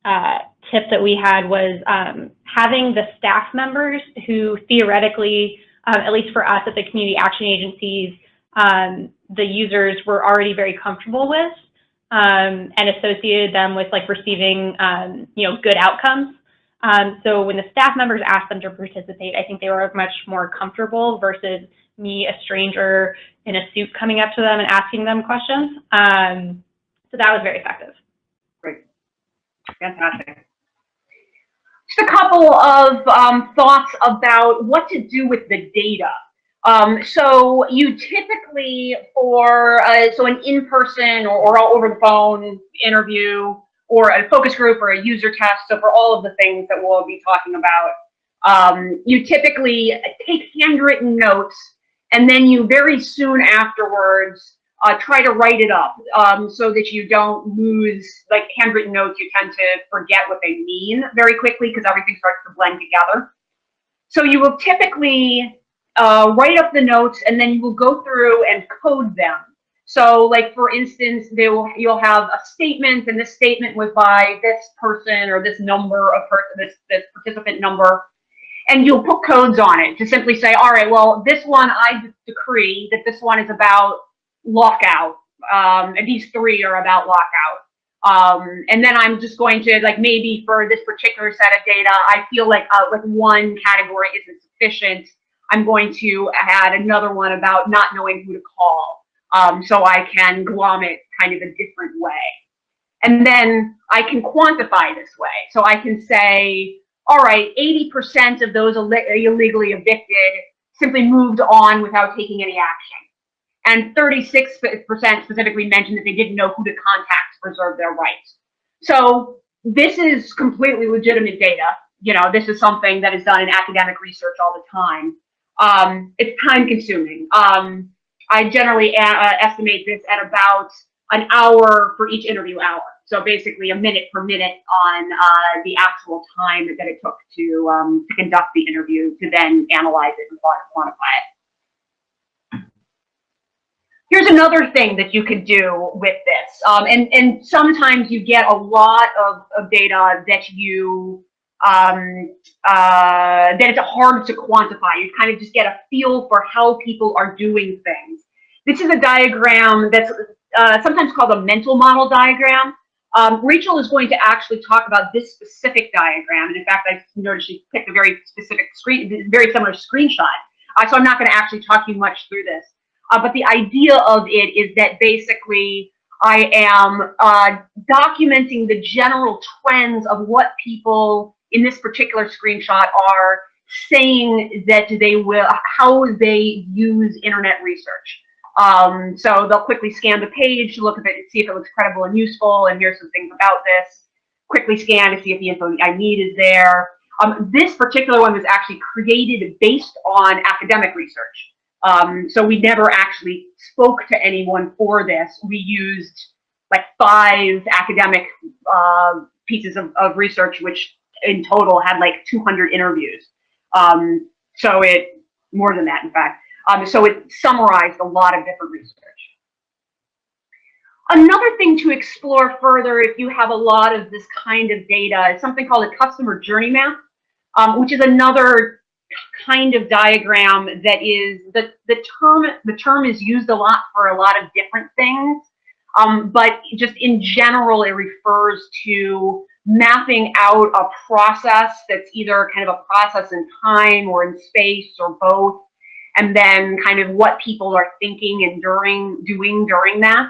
S2: uh, tip that we had was um, having the staff members who theoretically, um, at least for us at the community action agencies, um, the users were already very comfortable with and associated them with like receiving, you know, good outcomes. Um, so when the staff members asked them to participate, I think they were much more comfortable versus me, a stranger in a suit, coming up to them and asking them questions. Um, so that was very effective.
S1: Great. Fantastic. Just a couple of um, thoughts about what to do with the data. Um, so you typically for, uh, so an in-person or, or over the phone interview, or a focus group or a user test. So for all of the things that we'll be talking about, um, you typically take handwritten notes and then you very soon afterwards uh, try to write it up um, so that you don't lose like handwritten notes. You tend to forget what they mean very quickly because everything starts to blend together. So you will typically uh, write up the notes and then you will go through and code them. So like, for instance, they will, you'll have a statement and this statement was by this person or this number of person, this, this participant number, and you'll put codes on it to simply say, all right, well, this one, I decree that this one is about lockout Um, and these three are about lockout. Um, and then I'm just going to like maybe for this particular set of data, I feel like uh, like one category isn't sufficient. I'm going to add another one about not knowing who to call, um, so I can glom it kind of a different way. And then I can quantify this way, so I can say, all right, 80% of those Ill illegally evicted simply moved on without taking any action and 36% specifically mentioned that they didn't know who to contact to preserve their rights. So this is completely legitimate data. You know, this is something that is done in academic research all the time. Um, it's time consuming. Um, I generally uh, estimate this at about an hour for each interview hour. So basically a minute per minute on uh, the actual time that it took to, um, to conduct the interview to then analyze it and quantify it. Here's another thing that you could do with this. Um, and, and sometimes you get a lot of, of data that you, um, uh, that it's hard to quantify. You kind of just get a feel for how people are doing things. This is a diagram that's uh, sometimes called a mental model diagram. Um, Rachel is going to actually talk about this specific diagram. And in fact, I noticed she picked a very specific screen, very similar screenshot. Uh, so I'm not going to actually talk you much through this. Uh, but the idea of it is that basically I am uh, documenting the general trends of what people in this particular screenshot are saying that they will, how they use internet research. Um, so they'll quickly scan the page look at it, and see if it looks credible and useful, and here's some things about this. Quickly scan to see if the info I need is there. Um, this particular one was actually created based on academic research. Um, so we never actually spoke to anyone for this. We used like five academic uh, pieces of, of, research, which in total had like 200 interviews. Um, so it, more than that, in fact. Um, so it summarized a lot of different research. Another thing to explore further if you have a lot of this kind of data is something called a customer journey map, um, which is another kind of diagram that is the the term the term is used a lot for a lot of different things um, but just in general it refers to mapping out a process that's either kind of a process in time or in space or both and then kind of what people are thinking and during doing during that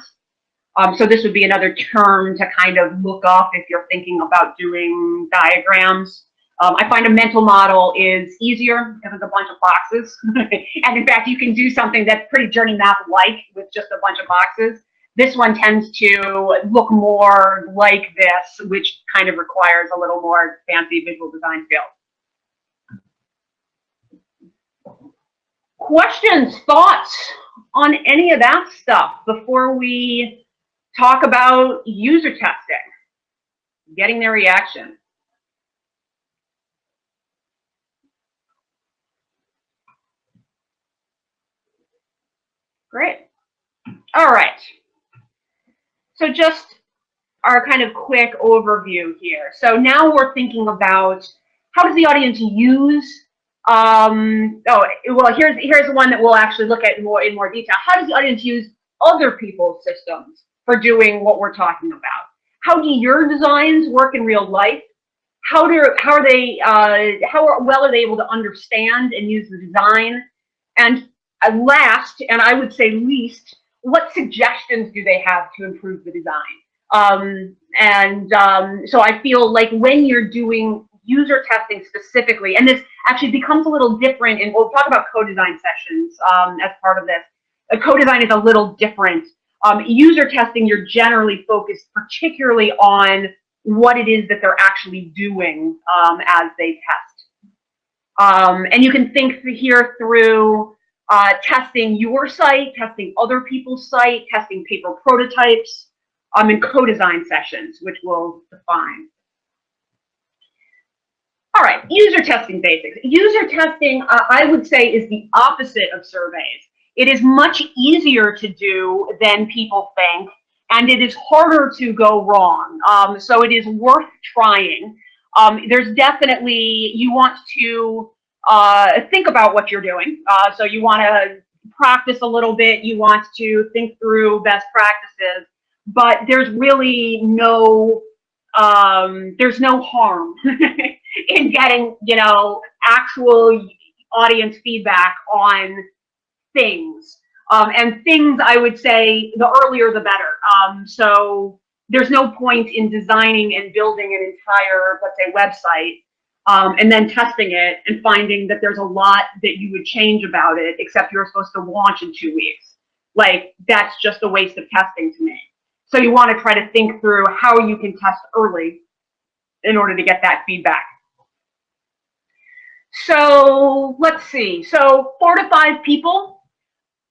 S1: um, so this would be another term to kind of look up if you're thinking about doing diagrams um, I find a mental model is easier because it's a bunch of boxes. and in fact, you can do something that's pretty journey map-like with just a bunch of boxes. This one tends to look more like this, which kind of requires a little more fancy visual design skills. Questions, thoughts on any of that stuff before we talk about user testing, getting their reaction? Great. All right. So just our kind of quick overview here. So now we're thinking about how does the audience use um, oh, well, here's here's one that we'll actually look at more in more detail. How does the audience use other people's systems for doing what we're talking about? How do your designs work in real life? How do how are they uh, how well are they able to understand and use the design? And last, and I would say least, what suggestions do they have to improve the design? Um, and um, so I feel like when you're doing user testing specifically, and this actually becomes a little different, and we'll talk about co-design sessions um, as part of this. A co-design is a little different. Um, user testing, you're generally focused particularly on what it is that they're actually doing um, as they test. Um, and you can think here through uh, testing your site, testing other people's site, testing paper prototypes, um, and co-design sessions, which we'll define. All right, user testing basics. User testing, uh, I would say, is the opposite of surveys. It is much easier to do than people think, and it is harder to go wrong. Um, so it is worth trying. Um, there's definitely, you want to uh, think about what you're doing. Uh, so you want to practice a little bit, you want to think through best practices, but there's really no, um, there's no harm in getting, you know, actual audience feedback on things. Um, and things, I would say, the earlier the better. Um, so there's no point in designing and building an entire, let's say, website um, and then testing it and finding that there's a lot that you would change about it, except you're supposed to launch in two weeks. Like, that's just a waste of testing to me. So you want to try to think through how you can test early in order to get that feedback. So let's see. So four to five people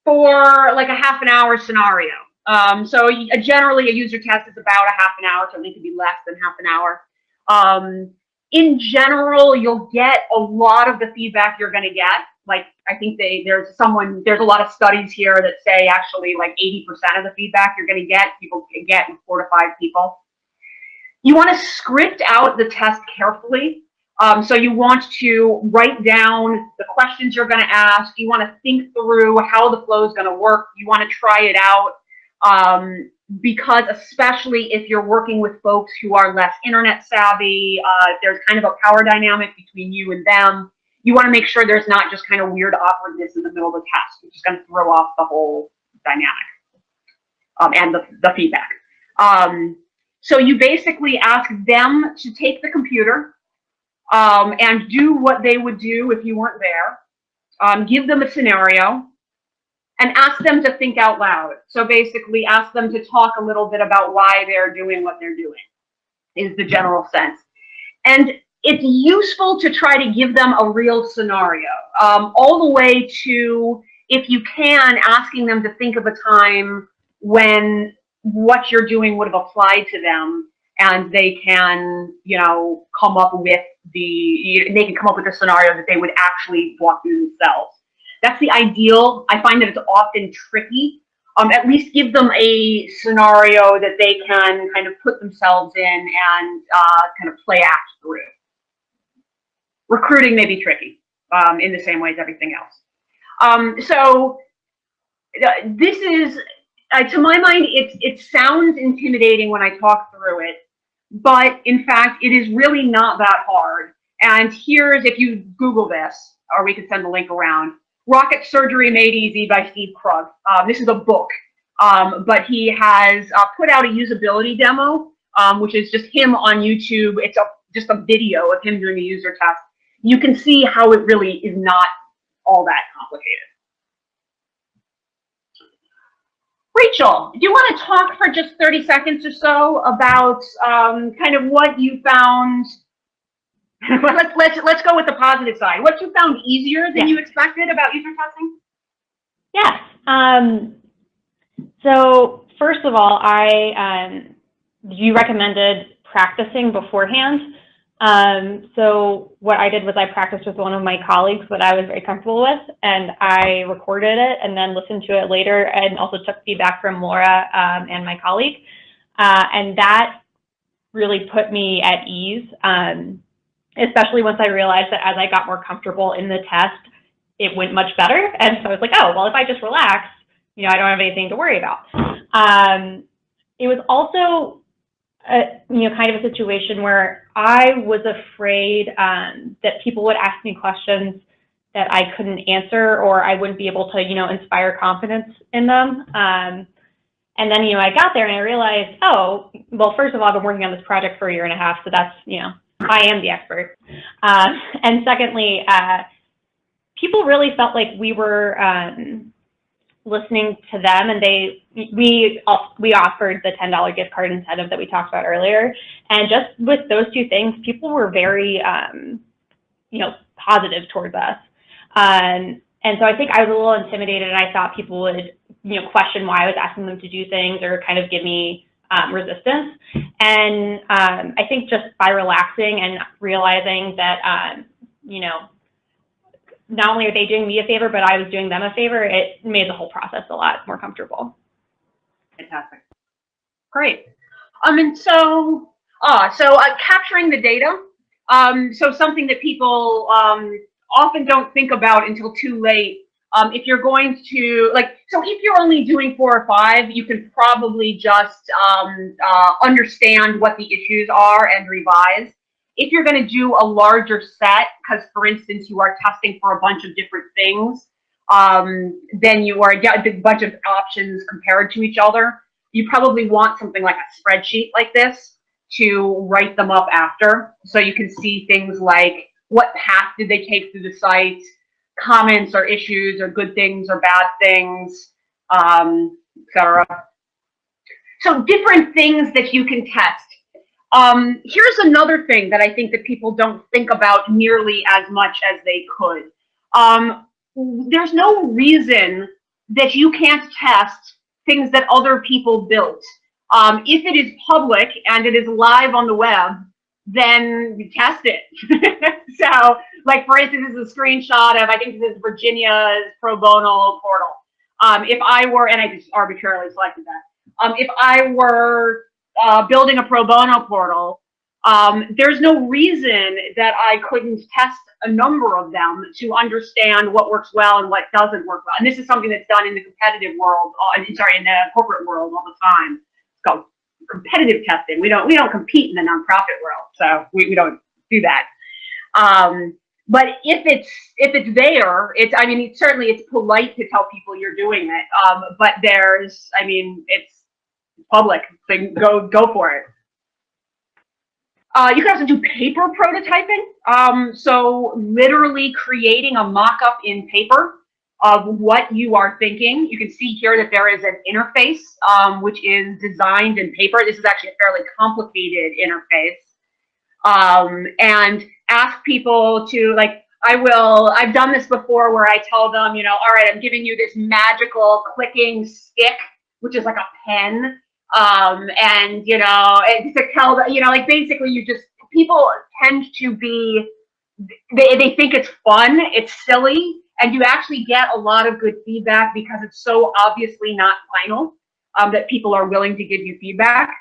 S1: for like a half an hour scenario. Um, so y- generally a user test is about a half an hour, so it could be less than half an hour. Um, in general, you'll get a lot of the feedback you're going to get. Like I think they there's someone there's a lot of studies here that say actually like 80% of the feedback you're going to get people get in four to five people. You want to script out the test carefully. Um, so you want to write down the questions you're going to ask. You want to think through how the flow is going to work. You want to try it out um, because especially if you're working with folks who are less internet savvy, uh, there's kind of a power dynamic between you and them. You want to make sure there's not just kind of weird awkwardness in the middle of the test, which is going to throw off the whole dynamic um, and the, the feedback. Um, so you basically ask them to take the computer um, and do what they would do if you weren't there. Um, give them a scenario and ask them to think out loud. So basically ask them to talk a little bit about why they're doing what they're doing is the general sense. And it's useful to try to give them a real scenario, um, all the way to, if you can, asking them to think of a time when what you're doing would have applied to them and they can, you know, come up with the, they can come up with a scenario that they would actually walk through themselves. That's the ideal. I find that it's often tricky. Um, at least give them a scenario that they can kind of put themselves in and uh, kind of play act through. Recruiting may be tricky um, in the same way as everything else. Um, so this is, uh, to my mind, it, it sounds intimidating when I talk through it, but in fact, it is really not that hard. And here's, if you Google this, or we could send the link around, Rocket Surgery Made Easy by Steve Krug. Um, this is a book, um, but he has uh, put out a usability demo, um, which is just him on YouTube. It's a, just a video of him doing a user test. You can see how it really is not all that complicated. Rachel, do you want to talk for just 30 seconds or so about um, kind of what you found well, let's let's let's go with the positive side. What you found easier than
S2: Yeah.
S1: you expected about user testing?
S2: Yes. Um, so first of all, I um, you recommended practicing beforehand. Um, so what I did was I practiced with one of my colleagues that I was very comfortable with, and I recorded it and then listened to it later, and also took feedback from Laura um, and my colleague, uh, and that really put me at ease. Um, especially once I realized that as I got more comfortable in the test, it went much better. And so I was like, oh, well, if I just relax, you know, I don't have anything to worry about. Um, it was also, a, you know, kind of a situation where I was afraid um, that people would ask me questions that I couldn't answer or I wouldn't be able to, you know, inspire confidence in them. Um, and then, you know, I got there and I realized, oh, well, first of all, I've been working on this project for a year and a half, so that's, you know, I am the expert. Uh, and secondly, uh, people really felt like we were um, listening to them, and they we we offered the ten dollar gift card incentive that we talked about earlier. And just with those two things, people were very um, you know positive towards us. Um, and so I think I was a little intimidated, and I thought people would you know question why I was asking them to do things or kind of give me um, resistance. And um, I think just by relaxing and realizing that, um, you know, not only are they doing me a favor, but I was doing them a favor, it made the whole process a lot more comfortable.
S1: Fantastic. Great. Um, and so, ah, so uh, capturing the data. Um, so something that people um, often don't think about until too late. Um, if you're going to like, so if you're only doing four or five, you can probably just um, uh, understand what the issues are and revise. If you're going to do a larger set, because for instance, you are testing for a bunch of different things, um, then you are yeah, a bunch of options compared to each other. You probably want something like a spreadsheet like this to write them up after. So you can see things like what path did they take through the site, comments or issues or good things or bad things, um, etc. So different things that you can test. Um, here's another thing that I think that people don't think about nearly as much as they could. Um, there's no reason that you can't test things that other people built. Um, if it is public and it is live on the web, then you test it. so, like for instance, this is a screenshot of I think this is Virginia's pro bono portal. Um, if I were, and I just arbitrarily selected that. Um, if I were uh, building a pro bono portal, um, there's no reason that I couldn't test a number of them to understand what works well and what doesn't work well. And this is something that's done in the competitive world, uh, sorry, in the corporate world all the time. It's called competitive testing. We don't we don't compete in the nonprofit world, so we, we don't do that. Um, but if it's if it's there, it's I mean it's, certainly it's polite to tell people you're doing it. Um, but there's I mean it's public, so go go for it. Uh, you can also do paper prototyping. Um, so literally creating a mock-up in paper of what you are thinking. You can see here that there is an interface, um, which is designed in paper. This is actually a fairly complicated interface. Um, and ask people to like, I will, I've done this before where I tell them, you know, all right, I'm giving you this magical clicking stick, which is like a pen. Um, and, you know, and to tell them, you know, like basically you just, people tend to be, they, they think it's fun, it's silly, and you actually get a lot of good feedback because it's so obviously not final um, that people are willing to give you feedback.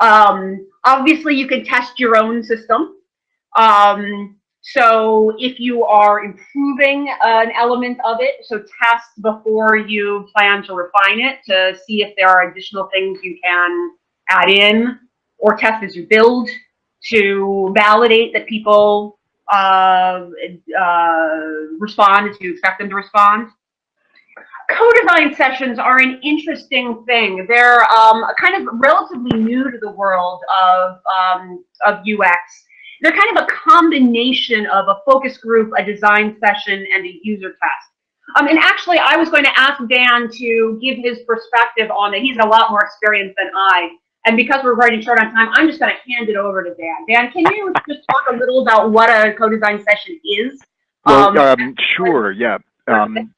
S1: Um, obviously, you can test your own system. Um, so if you are improving an element of it, so test before you plan to refine it to see if there are additional things you can add in or test as you build to validate that people uh, uh, respond as you expect them to respond. Co-design sessions are an interesting thing. They're um, kind of relatively new to the world of, um, of UX. They're kind of a combination of a focus group, a design session, and a user test. Um, and actually, I was going to ask Dan to give his perspective on it. He's a lot more experienced than I. And because we're running short on time, I'm just going to hand it over to Dan. Dan, can you just talk a little about what a co-design session is?
S3: Well,
S1: Um,
S3: um, sure, yeah. Um,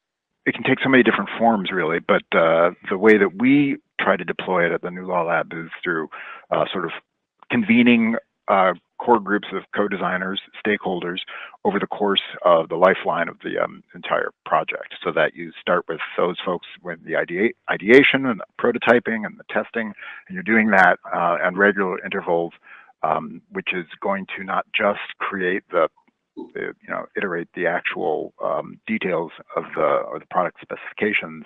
S3: it can take so many different forms, really, but uh, the way that we try to deploy it at the NuLawLab is through uh, sort of convening uh, core groups of co-designers, stakeholders over the course of the lifeline of the um, entire project. So that you start with those folks with the idea, ideation and the prototyping and the testing, and you're doing that uh, at regular intervals, um, which is going to not just create the the, you know, iterate the actual um, details of the or the product specifications,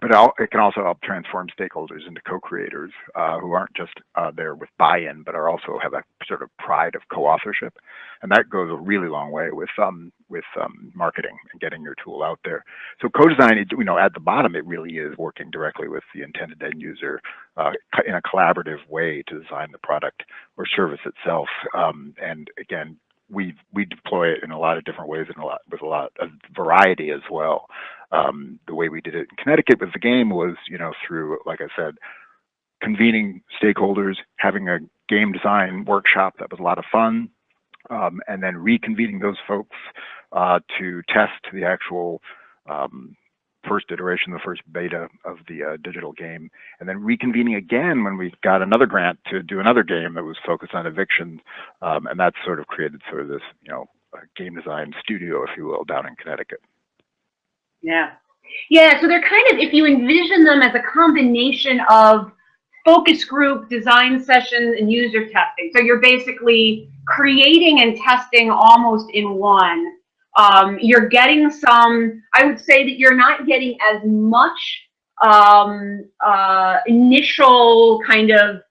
S3: but it can also help transform stakeholders into co-creators uh, who aren't just uh, there with buy-in, but are also have a sort of pride of co-authorship, and that goes a really long way with um, with um, marketing and getting your tool out there. So co-design, you know, at the bottom, it really is working directly with the intended end user uh, in a collaborative way to design the product or service itself. Um, and again, we we deploy it in a lot of different ways and a lot with a lot of variety as well. Um, the way we did it in Connecticut with the game was, you know, through like I said, convening stakeholders, having a game design workshop that was a lot of fun, um, and then reconvening those folks uh, to test the actual um, first iteration, the first beta of the uh, digital game, and then reconvening again when we got another grant to do another game that was focused on eviction, um, and that sort of created sort of this, you know, game design studio, if you will, down in Connecticut.
S1: Yeah. Yeah, so they're kind of, if you envision them as a combination of focus group, design sessions, and user testing. So you're basically creating and testing almost in one Um, you're getting some, I would say that you're not getting as much um, uh, initial kind of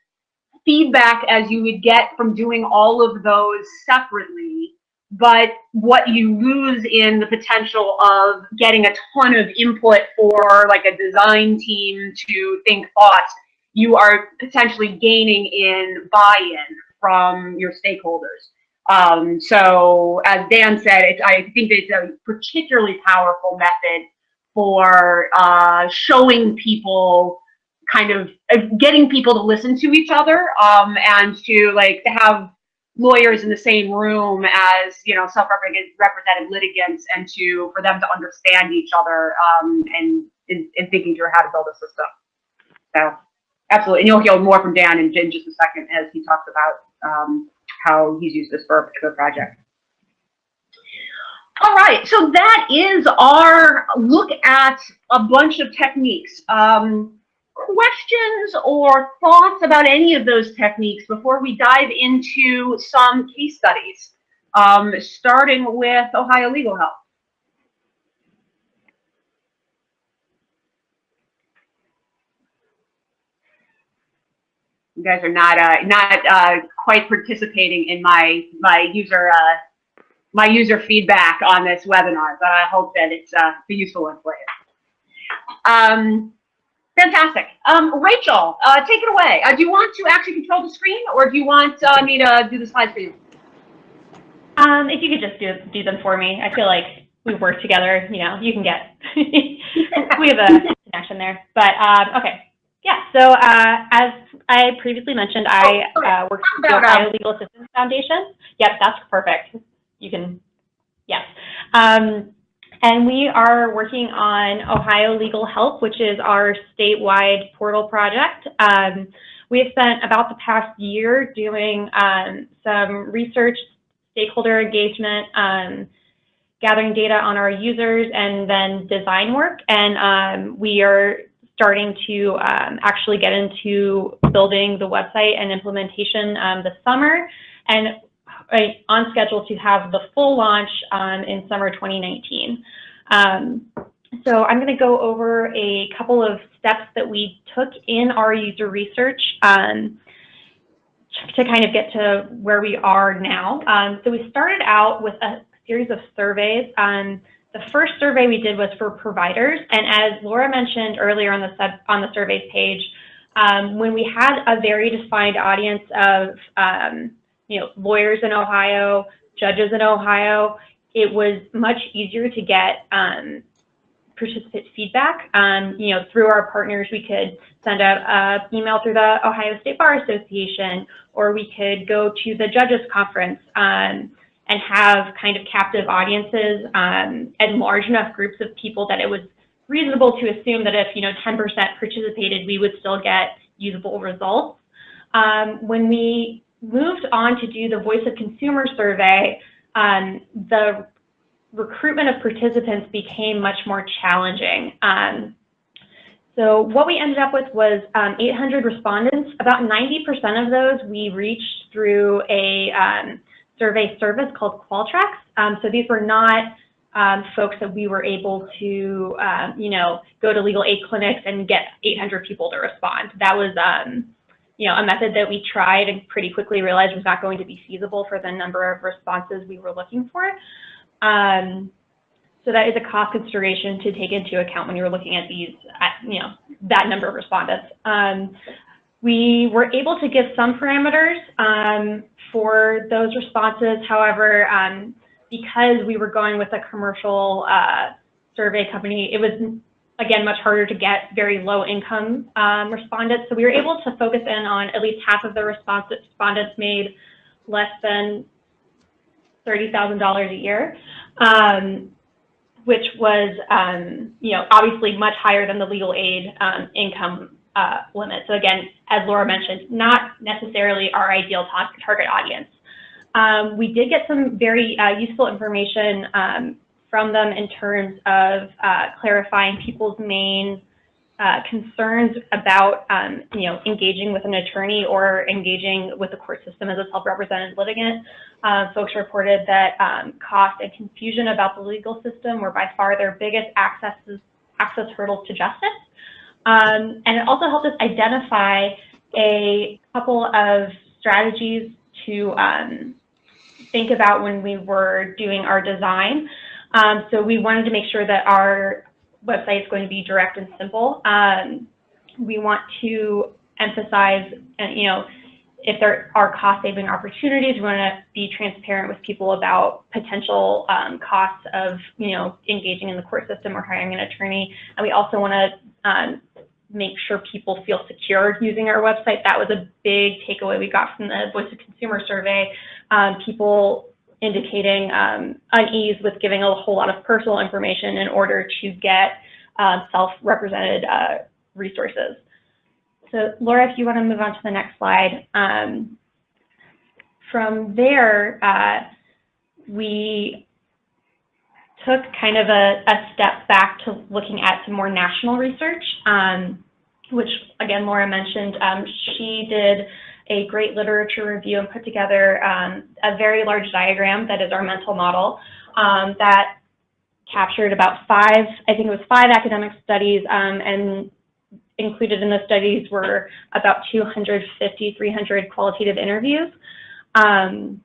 S1: feedback as you would get from doing all of those separately. But what you lose in the potential of getting a ton of input for like a design team to think thoughts, you are potentially gaining in buy-in from your stakeholders. Um, so as Dan said, I think it's a particularly powerful method for uh, showing people kind of uh, getting people to listen to each other um, and to like to have lawyers in the same room as you know self-represented litigants and to for them to understand each other um, and in, in thinking through how to build a system. So absolutely, and you'll hear more from Dan in, in just a second as he talks about um, how he's used this for a particular project. All right, so that is our look at a bunch of techniques. Um, questions or thoughts about any of those techniques before we dive into some case studies, um, starting with Ohio Legal Help? Guys are not uh, not uh, quite participating in my my user uh, my user feedback on this webinar, but I hope that it's uh, a useful one for you. Um, fantastic. Um, Rachel, uh, take it away. Uh, do you want to actually control the screen, or do you want me to do the slides for you?
S2: Um, if you could just do, do them for me, I feel like we work together, you know, you can get, we have a connection there, but, um, okay. Yeah, so, uh, as I previously mentioned, I,
S1: Oh,
S2: uh, work for the
S1: About, um,
S2: Ohio Legal Assistance Foundation. Yep, that's perfect. You can, yes. Um, and we are working on Ohio Legal Help, which is our statewide portal project. Um, we have spent about the past year doing um, some research, stakeholder engagement, um, gathering data on our users, and then design work. And um, we are starting to um, actually get into building the website and implementation um, this summer, and on schedule to have the full launch um, in summer 2019. Um, so I'm going to go over a couple of steps that we took in our user research um, to kind of get to where we are now. Um, so we started out with a series of surveys. Um, the first survey we did was for providers, and as Laura mentioned earlier on the sub, on the surveys page, um, when we had a very defined audience of um, you know lawyers in Ohio, judges in Ohio, it was much easier to get um, participant feedback. Um, you know, through our partners, we could send out an email through the Ohio State Bar Association, or we could go to the judges conference um, and have kind of captive audiences um, and large enough groups of people that it was reasonable to assume that if, you know, 10% participated, we would still get usable results. Um, when we moved on to do the Voice of Consumer survey, um, the recruitment of participants became much more challenging. Um, so what we ended up with was um, 800 respondents. About 90% of those we reached through a um, survey service called Qualtrics. Um, so these were not um, folks that we were able to, um, you know, go to legal aid clinics and get 800 people to respond. That was, you know, a method that we tried and pretty quickly realized was not going to be feasible for the number of responses we were looking for. Um, so that is a cost consideration to take into account when you're looking at these, at, you know, that number of respondents. Um, we were able to give some parameters um, for those responses. However, um, because we were going with a commercial uh, survey company, it was, again, much harder to get very low income um, respondents. So we were able to focus in on at least half of the respondents made less than $30,000 a year, um, which was, um, you know, obviously much higher than the legal aid um, income uh, limit. So again, as Laura mentioned, not necessarily our ideal target audience. Um, we did get some very uh, useful information um, from them in terms of uh, clarifying people's main uh, concerns about, um, you know, engaging with an attorney or engaging with the court system as a self-represented litigant. Uh, folks reported that um, cost and confusion about the legal system were by far their biggest accesses, access hurdles to justice. Um, and it also helped us identify a couple of strategies to um, think about when we were doing our design. Um, so we wanted to make sure that our website is going to be direct and simple. Um, we want to emphasize, you know, if there are cost saving opportunities, we want to be transparent with people about potential um, costs of, you know, engaging in the court system or hiring an attorney. And we also want to um, make sure people feel secure using our website. That was a big takeaway we got from the Voice of Consumer survey. Um, people indicating um, unease with giving a whole lot of personal information in order to get uh, self-represented uh, resources. So Laura, if you want to move on to the next slide. Um, from there, uh, we took kind of a, a, step back to looking at some more national research, um, which again, Laura mentioned, um, she did a great literature review and put together um, a very large diagram that is our mental model um, that captured about five, I think it was five academic studies um, and included in the studies were about 250, 300 qualitative interviews. Um,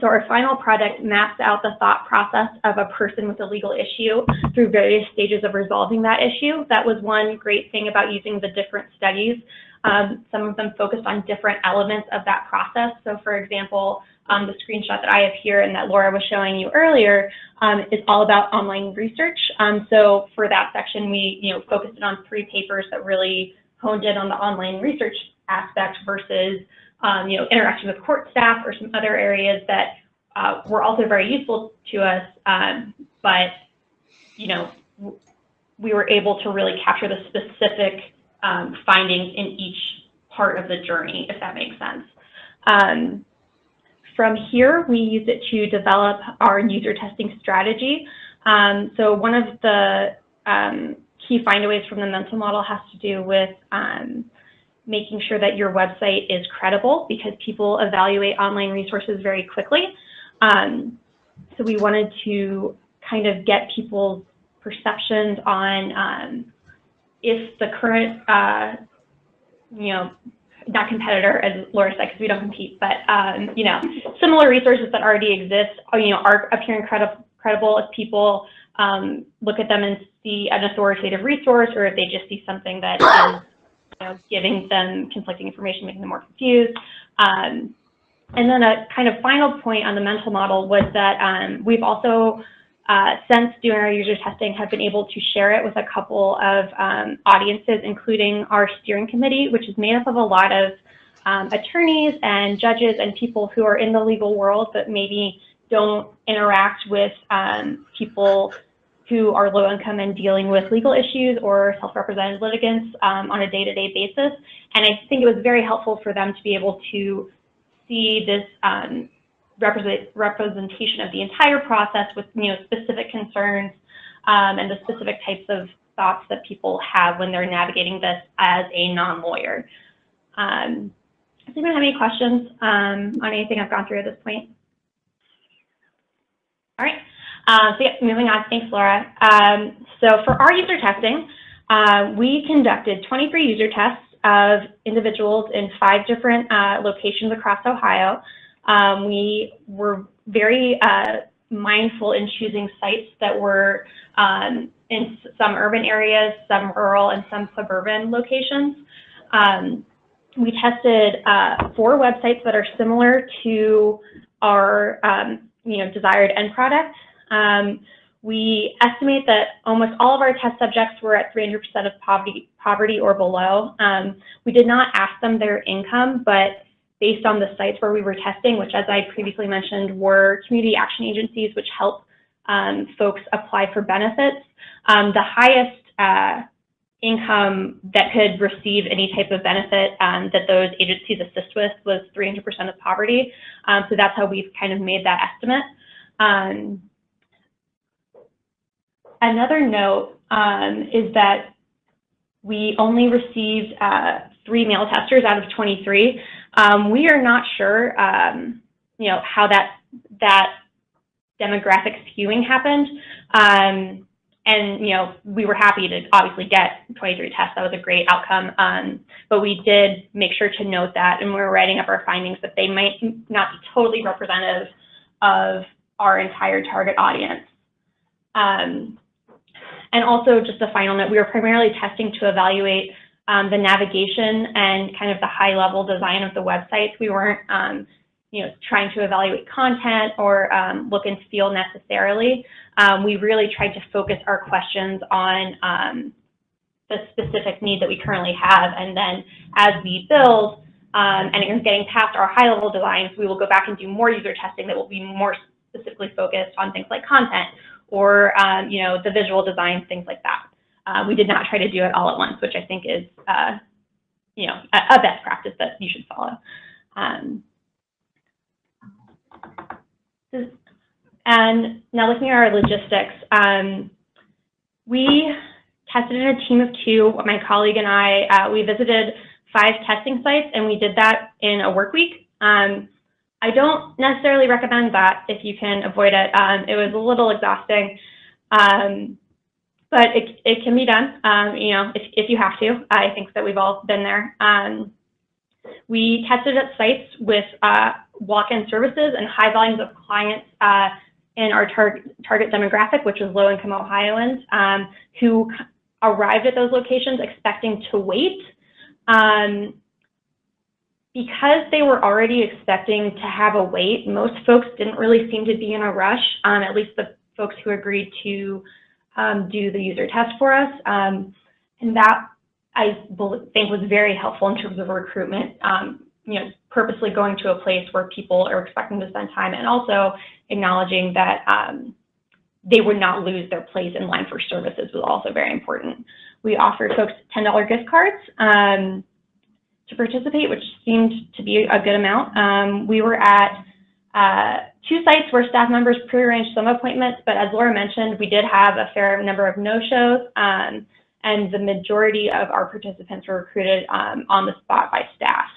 S2: so our final product maps out the thought process of a person with a legal issue through various stages of resolving that issue. That was one great thing about using the different studies. Um, some of them focused on different elements of that process. So for example, um, the screenshot that I have here and that Laura was showing you earlier um, is all about online research. Um, so for that section, we you know focused on three papers that really honed in on the online research aspect versus um, you know interaction with court staff or some other areas that uh, were also very useful to us. Um, but you know we were able to really capture the specific um, findings in each part of the journey, if that makes sense. Um, from here, we use it to develop our user testing strategy. Um, so one of the um, key findaways from the mental model has to do with um, making sure that your website is credible because people evaluate online resources very quickly. Um, so we wanted to kind of get people's perceptions on um, if the current, uh, you know, not competitor, as Laura said, because we don't compete, but um, you know, similar resources that already exist, uh, you know, are appearing credi credible if people um, look at them and see an authoritative resource, or if they just see something that is, you know, giving them conflicting information, making them more confused. Um, and then a kind of final point on the mental model was that um, we've also uh, since doing our user testing, have been able to share it with a couple of um, audiences, including our steering committee, which is made up of a lot of um, attorneys and judges and people who are in the legal world, but maybe don't interact with um, people who are low income and dealing with legal issues or self-represented litigants um, on a day-to-day -day basis. And I think it was very helpful for them to be able to see this um, represent, representation of the entire process with you know specific concerns um, and the specific types of thoughts that people have when they're navigating this as a non-lawyer. Um, does anyone have any questions um, on anything I've gone through at this point? All right, uh, so yeah, moving on, thanks Laura. Um, so for our user testing, uh, we conducted 23 user tests of individuals in five different uh, locations across Ohio. Um, we were very uh, mindful in choosing sites that were um, in some urban areas, some rural, and some suburban locations. Um, we tested uh, four websites that are similar to our um, you know, desired end product. Um, we estimate that almost all of our test subjects were at 300% of poverty, poverty or below. Um, we did not ask them their income, but based on the sites where we were testing, which as I previously mentioned, were community action agencies, which help um, folks apply for benefits. Um, the highest uh, income that could receive any type of benefit um, that those agencies assist with was 300% of poverty. Um, so that's how we've kind of made that estimate. Um, another note um, is that we only received uh, three male testers out of 23. Um, we are not sure, um, you know, how that that demographic skewing happened. Um, and, you know, we were happy to obviously get 23 tests. That was a great outcome. Um, but we did make sure to note that, and we were writing up our findings, that they might not be totally representative of our entire target audience. Um, and also just a final note, we were primarily testing to evaluate um, the navigation and kind of the high level design of the websites. We weren't, um, you know, trying to evaluate content or um, look and feel necessarily. Um, we really tried to focus our questions on um, the specific need that we currently have. And then as we build um, and are getting past our high level designs, we will go back and do more user testing that will be more specifically focused on things like content or, you know, the visual design, things like that. Uh, we did not try to do it all at once, which I think is, uh, you know, a, a, best practice that you should follow. Um, and now looking at our logistics, um, we tested in a team of two. My colleague and I, uh, we visited five testing sites, and we did that in a work week. Um, I don't necessarily recommend that if you can avoid it. Um, it was a little exhausting, um, but it, it can be done, um, you know, if, if you have to. I think that we've all been there. Um, we tested at sites with uh, walk-in services and high volumes of clients uh, in our tar target demographic, which was low-income Ohioans, um, who arrived at those locations expecting to wait. Um, because they were already expecting to have a wait, most folks didn't really seem to be in a rush, um, at least the folks who agreed to um, do the user test for us. Um, and that I think was very helpful in terms of recruitment, um, you know, purposely going to a place where people are expecting to spend time and also acknowledging that um, they would not lose their place in line for services was also very important. We offered folks $10 gift cards um, to participate, which seemed to be a good amount. Um, we were at uh, two sites where staff members prearranged some appointments, but as Laura mentioned, we did have a fair number of no-shows, um, and the majority of our participants were recruited um, on the spot by staff.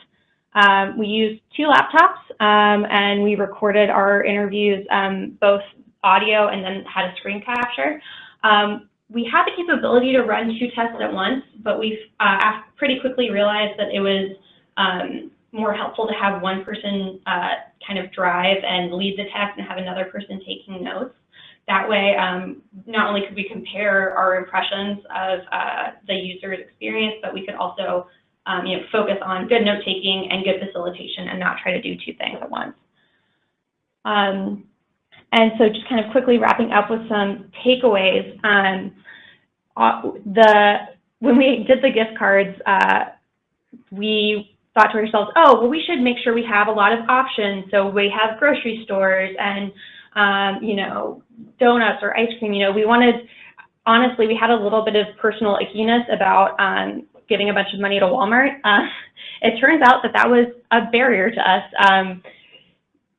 S2: Um, we used two laptops, um, and we recorded our interviews, um, both audio and then had a screen capture. Um, we had the capability to run two tests at once, but we uh, pretty quickly realized that it was more helpful to have one person uh, kind of drive and lead the test and have another person taking notes. That way, um, not only could we compare our impressions of uh, the user's experience, but we could also um, you know, focus on good note taking and good facilitation and not try to do two things at once. Um, and so just kind of quickly wrapping up with some takeaways. Um, uh, the when we did the gift cards, uh, we thought to ourselves, oh, well, we should make sure we have a lot of options. So we have grocery stores and, um, you know, donuts or ice cream. You know, we wanted, honestly, we had a little bit of personal ickiness about um, giving a bunch of money to Walmart. Uh, it turns out that that was a barrier to us. Um,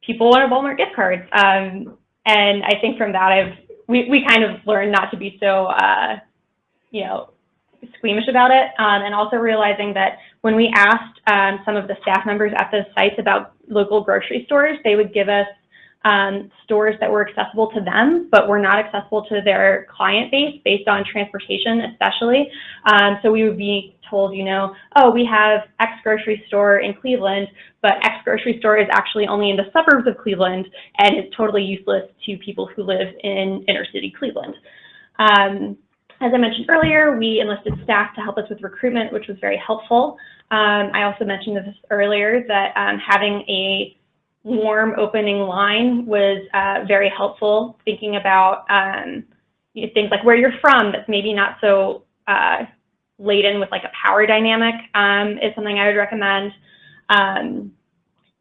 S2: people wanted Walmart gift cards. Um, and I think from that, I've we, we kind of learned not to be so, uh, you know, squeamish about it. Um, and also realizing that when we asked um, some of the staff members at the sites about local grocery stores, they would give us um, stores that were accessible to them, but were not accessible to their client base based on transportation, especially. Um, so we would be told, you know, oh, we have X grocery store in Cleveland, but X grocery store is actually only in the suburbs of Cleveland and is totally useless to people who live in inner city Cleveland. Um, as I mentioned earlier, we enlisted staff to help us with recruitment, which was very helpful. Um, I also mentioned this earlier that um, having a warm opening line was uh, very helpful, thinking about um, things like where you're from that's maybe not so uh, laden with like a power dynamic um, is something I would recommend. Um,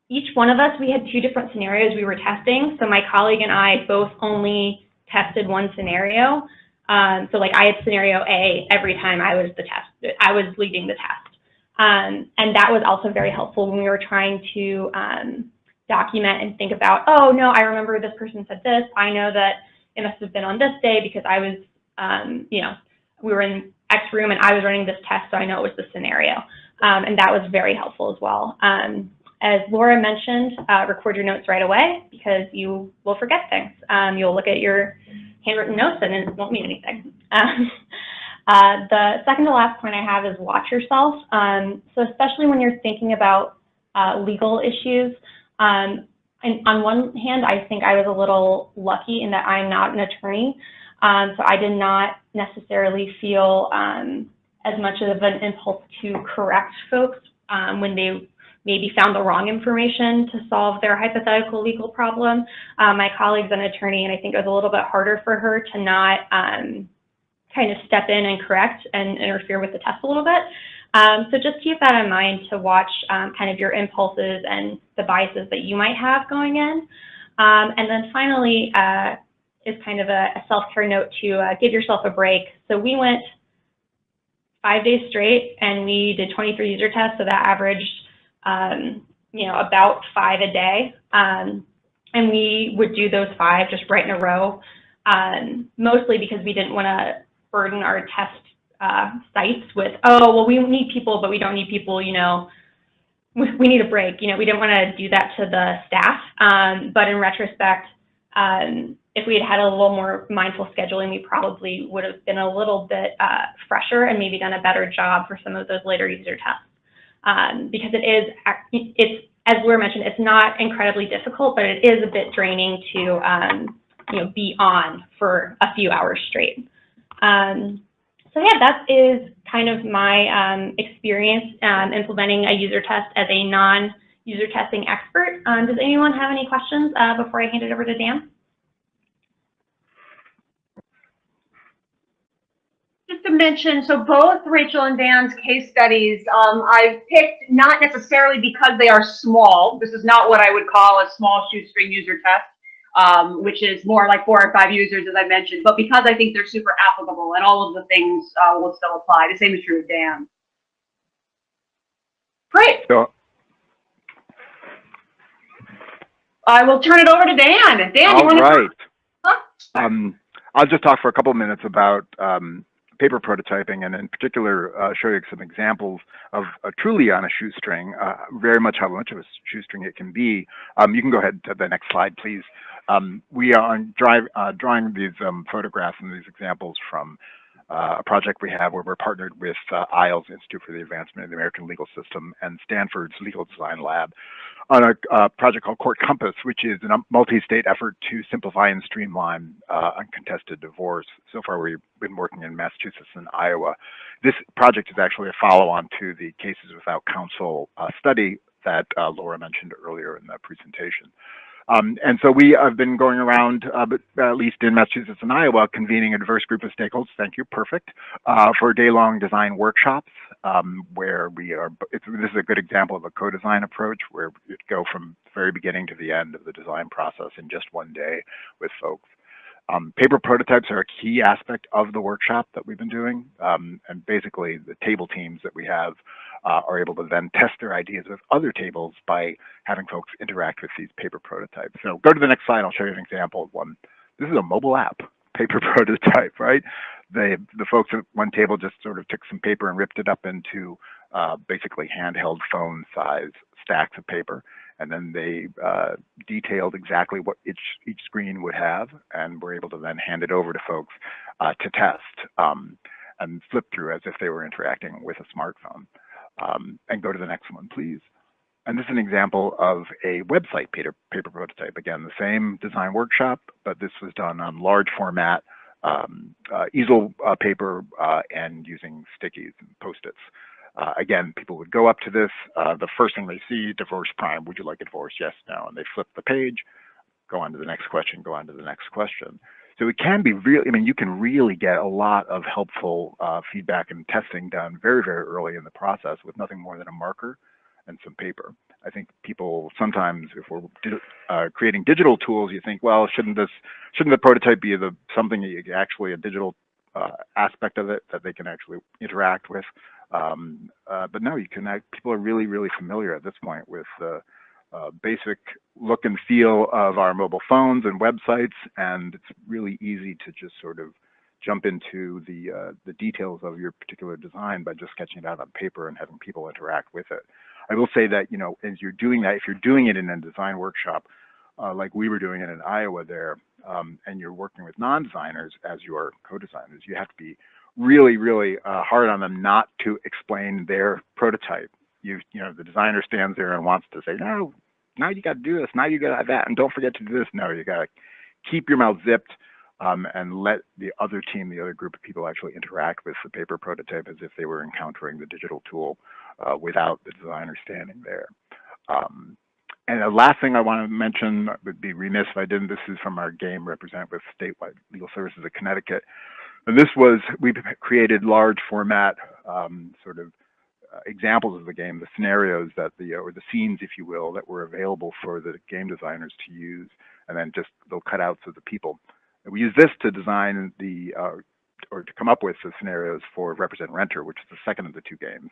S2: each one of us, we had two different scenarios we were testing. So my colleague and I both only tested one scenario. Um, so like I had scenario A every time I was the test, I was leading the test. Um, and that was also very helpful when we were trying to um, document and think about, oh no, I remember this person said this. I know that it must have been on this day because I was, um, you know, we were in X room and I was running this test, so I know it was the scenario. Um, and that was very helpful as well. Um, as Laura mentioned, uh, record your notes right away because you will forget things. You'll look at your handwritten notes and it won't mean anything. Um, uh, the second to last point I have is watch yourself. Um, so especially when you're thinking about uh, legal issues, um, and on one hand, I think I was a little lucky in that I'm not an attorney. Um, so I did not necessarily feel um, as much of an impulse to correct folks um, when they maybe found the wrong information to solve their hypothetical legal problem. Uh, my colleague's an attorney, and I think it was a little bit harder for her to not um, kind of step in and correct and interfere with the test a little bit. Um, so just keep that in mind to watch um, kind of your impulses and the biases that you might have going in. Um, and then finally uh, is kind of a, a self-care note to uh, give yourself a break. So we went five days straight and we did 23 user tests, so that averaged um, you know, about five a day. Um, and we would do those five just right in a row, um, mostly because we didn't want to burden our test uh, sites with, oh, well, we need people, but we don't need people, you know, we, need a break. You know, we didn't want to do that to the staff. Um, but in retrospect, um, if we had had a little more mindful scheduling, we probably would have been a little bit uh, fresher and maybe done a better job for some of those later user tests. Um, because it is, it's, as Laura mentioned, it's not incredibly difficult, but it is a bit draining to, um, you know, be on for a few hours straight. Um, so yeah, that is kind of my um, experience um, implementing a user test as a non-user testing expert. Um, does anyone have any questions uh, before I hand it over to Dan?
S1: Just to mention, so both Rachel and Dan's case studies, um, I've picked not necessarily because they are small. This is not what I would call a small shoestring user test um, which is more like four or five users, as I mentioned, but because I think they're super applicable and all of the things uh, will still apply. The same is true of Dan. Great.
S3: So,
S1: I will turn it over to Dan. Dan, you
S3: all
S1: want to?
S3: right.
S1: Huh?
S3: Um, I'll just talk for a couple of minutes about um, paper prototyping and in particular uh, show you some examples of uh, truly on a shoestring, uh, very much how much of a shoestring it can be. Um, you can go ahead to the next slide, please. Um, we are drive, uh, drawing these um, photographs and these examples from a project we have where we're partnered with uh, IAALS Institute for the Advancement of the American Legal System and Stanford's Legal Design Lab on a uh, project called Court Compass, which is a multi-state effort to simplify and streamline uh, uncontested divorce. So far, we've been working in Massachusetts and Iowa. This project is actually a follow-on to the Cases Without Counsel uh, study that uh, Laura mentioned earlier in the presentation. Um, and so we have been going around, uh, at least in Massachusetts and Iowa, convening a diverse group of stakeholders, thank you, perfect, uh, for day-long design workshops um, where we are, this is a good example of a co-design approach where you go from the very beginning to the end of the design process in just one day with folks. Um, paper prototypes are a key aspect of the workshop that we've been doing. Um, and basically the table teams that we have uh, are able to then test their ideas with other tables by having folks interact with these paper prototypes. So go to the next slide, I'll show you an example of one. This is a mobile app, paper prototype, right? They, the folks at one table just sort of took some paper and ripped it up into uh, basically handheld phone size stacks of paper. And then they uh, detailed exactly what each, each screen would have and were able to then hand it over to folks uh, to test um, and flip through as if they were interacting with a smartphone. Um, and go to the next one, please. And this is an example of a website paper, paper prototype. Again, the same design workshop, but this was done on large format um, uh, easel uh, paper uh, and using stickies and post-its. Uh, again, people would go up to this. Uh, the first thing they see, divorce prime. Would you like a divorce? Yes, no. And they flip the page, go on to the next question, go on to the next question. So it can be really, I mean, you can really get a lot of helpful uh, feedback and testing done very, very early in the process with nothing more than a marker and some paper. I think people sometimes, if we're uh, creating digital tools, you think, well, shouldn't this, shouldn't the prototype be the something actually a digital uh, aspect of it that they can actually interact with? Um, uh, but no, you can. People are really, really familiar at this point with the uh, basic look and feel of our mobile phones and websites, and it's really easy to just sort of jump into the uh, the details of your particular design by just sketching it out on paper and having people interact with it. I will say that you know as you're doing that, if you're doing it in a design workshop, uh, like we were doing it in Iowa there, um, and you're working with non-designers as your co-designers, you have to be really, really uh, hard on them not to explain their prototype. You you know the designer stands there and wants to say no, now you got to do this, now you got that, and don't forget to do this. No, you got to keep your mouth zipped um, and let the other team, the other group of people actually interact with the paper prototype as if they were encountering the digital tool uh, without the designer standing there. Um, and the last thing I want to mention would be remiss if I didn't. This is from our game represent with Statewide Legal Services of Connecticut. And this was, we created large format um, sort of uh, examples of the game, the scenarios that the, or the scenes, if you will, that were available for the game designers to use, and then just little cutouts of the people. And we use this to design the, uh, or to come up with the scenarios for Represent Renter, which is the second of the two games.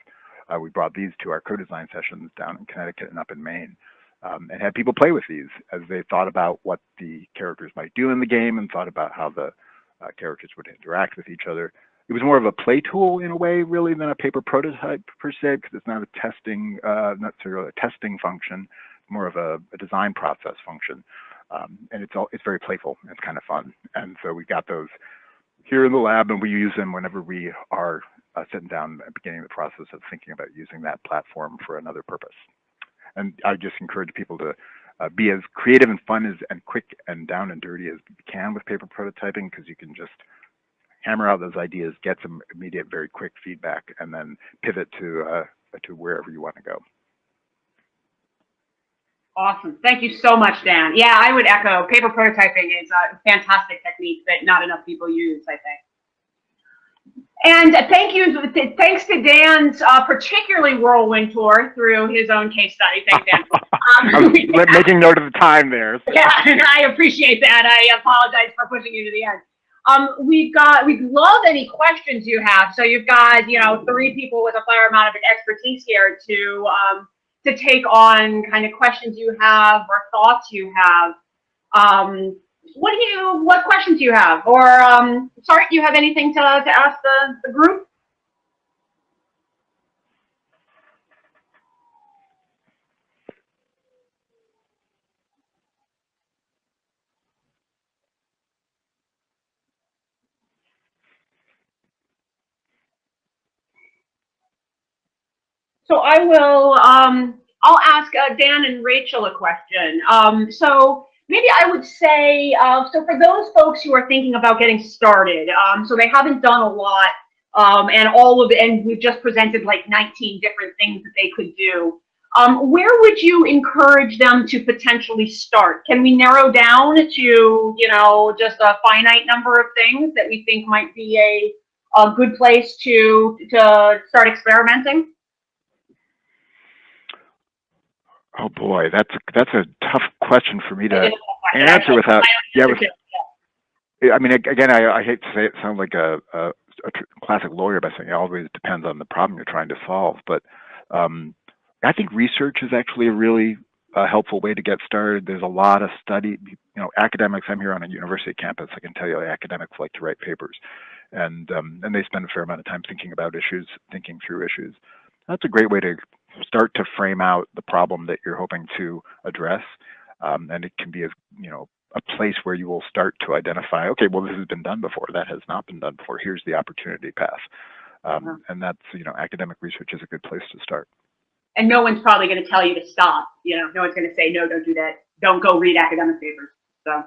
S3: Uh, we brought these to our co-design sessions down in Connecticut and up in Maine. Um, and had people play with these as they thought about what the characters might do in the game and thought about how the uh, characters would interact with each other. It was more of a play tool in a way, really, than a paper prototype per se, because it's not a testing, uh, not necessarily a testing function, more of a, a design process function. Um, and it's all, it's very playful. It's kind of fun. And so we've got those here in the lab, and we use them whenever we are uh, sitting down and beginning the process of thinking about using that platform for another purpose. And I just encourage people to uh, be as creative and fun as and quick and down and dirty as you can with paper prototyping because you can just hammer out those ideas, get some immediate, very quick feedback, and then pivot to uh, to wherever you want to go.
S1: Awesome. Thank you so much, Dan. Yeah, I would echo. Paper prototyping is a fantastic technique that not enough people use, I think. And thank you, thanks to Dan's uh, particularly whirlwind tour through his own case study. Thanks, Dan. Um,
S3: was making note of the time there. So.
S1: Yeah, I appreciate that. I apologize for pushing you to the end. Um, we've got, we'd love any questions you have. So you've got, you know, three people with a fair amount of expertise here to, um, to take on kind of questions you have or thoughts you have. Um, what do you, what questions do you have? Or, um, sorry, do you have anything to, to ask the, the group? So I will, um, I'll ask uh, Dan and Rachel a question. Um, so maybe I would say, uh, so for those folks who are thinking about getting started, um, so they haven't done a lot, um, and all of and we've just presented like 19 different things that they could do. Um, where would you encourage them to potentially start? Can we narrow down to, you know, just a finite number of things that we think might be a, a good place to, to start experimenting?
S3: Oh boy, that's a, that's a tough question for me to answer without. Yeah, with, I mean, again, I, I hate to say it sounds like a, a, a classic lawyer by saying it always depends on the problem you're trying to solve. But um, I think research is actually a really uh, helpful way to get started. There's a lot of study, you know, academics. I'm here on a university campus. I can tell you, academics like to write papers, and um, and they spend a fair amount of time thinking about issues, thinking through issues. That's a great way to start to frame out the problem that you're hoping to address. Um, and it can be a, you know, a place where you will start to identify, okay, well, this has been done before. That has not been done before. Here's the opportunity path. Um, uh. And that's, you know, academic research is a good place to start.
S1: And no one's probably going to tell you to stop. You know, no one's going to say, no, don't do that. Don't go read academic papers. So.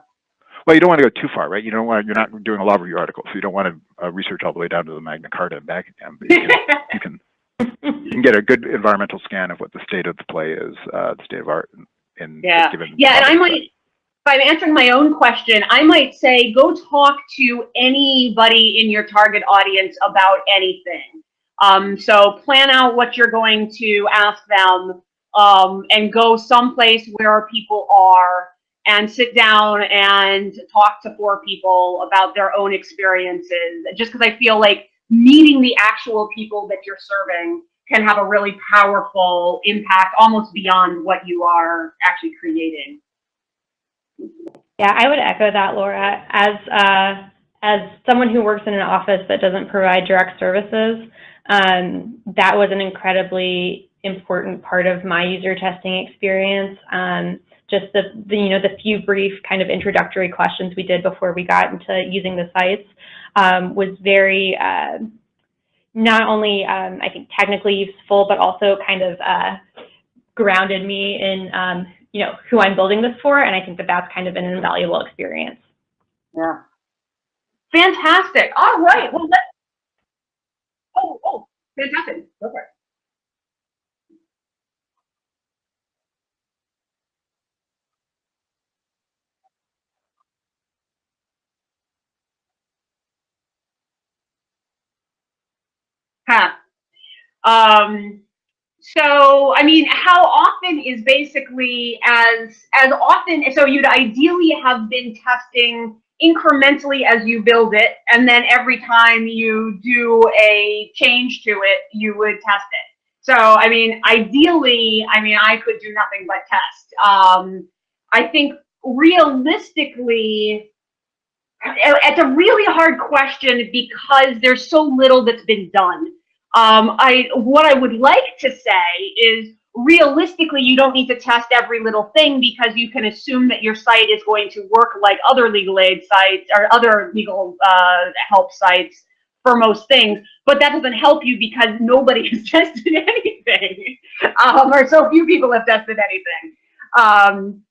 S3: Well, you don't want to go too far, right? You don't want you're not doing a law review article, so you don't want to uh, research all the way down to the Magna Carta and back again. But you can, you can you can get a good environmental scan of what the state of the play is, uh, the state of art in
S1: yeah.
S3: given.
S1: Yeah, and I might, if I'm answering my own question, I might say go talk to anybody in your target audience about anything. Um, so plan out what you're going to ask them um, and go someplace where people are and sit down and talk to four people about their own experiences. Just because I feel like meeting the actual people that you're serving can have a really powerful impact almost beyond what you are actually creating.
S2: Yeah, I would echo that, Laura. As uh, as someone who works in an office that doesn't provide direct services, um, that was an incredibly important part of my user testing experience. Um, just the, the, you know, the few brief kind of introductory questions we did before we got into using the sites um, was very, uh, not only, um, I think, technically useful, but also kind of uh, grounded me in, um, you know, who I'm building this for. And I think that that's kind of an invaluable experience.
S1: Yeah. Fantastic. All right. Well, let. Oh, oh, fantastic. Go for it. Huh. Um, so, I mean, how often is basically as as often? So you'd ideally have been testing incrementally as you build it, and then every time you do a change to it, you would test it. So, I mean, ideally, I mean, I could do nothing but test. Um, I think realistically, it's a really hard question because there's so little that's been done. Um, I what I would like to say is realistically, you don't need to test every little thing because you can assume that your site is going to work like other legal aid sites or other legal uh, help sites for most things. But that doesn't help you because nobody has tested anything, um, or so few people have tested anything. Um,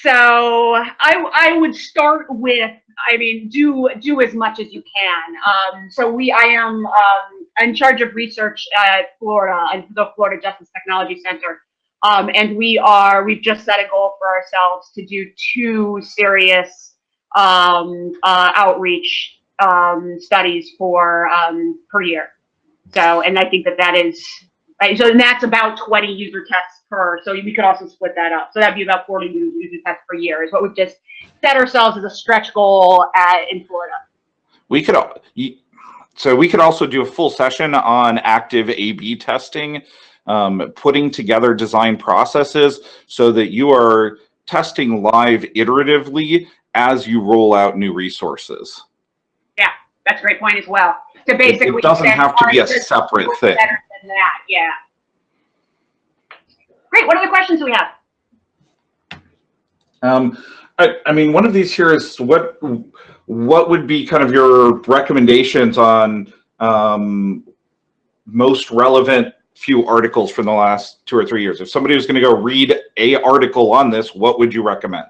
S1: so I I would start with I mean do do as much as you can. Um, so we I am um, in charge of research at Florida and the Florida Justice Technology Center, um, and we are we've just set a goal for ourselves to do two serious um, uh, outreach um, studies for um, per year. So and I think that that is right. So and that's about 20 user tests per, so we could also split that up. So that'd be about 40 user tests per year is what we've just set ourselves as a stretch goal at, in Florida.
S4: We could, al- you- so we could also do a full session on active A/B testing, um, putting together design processes so that you are testing live iteratively as you roll out new resources.
S1: Yeah, that's a great point as well. To
S4: It-
S1: basically.
S4: It doesn't have to be a separate thing.
S1: Better than that, yeah. Great, what other questions do we have?
S4: Um, I, I mean, one of these here is what, what would be kind of your recommendations on, um, most relevant few articles from the last two or three years? If somebody was going to go read a article on this, what would you recommend?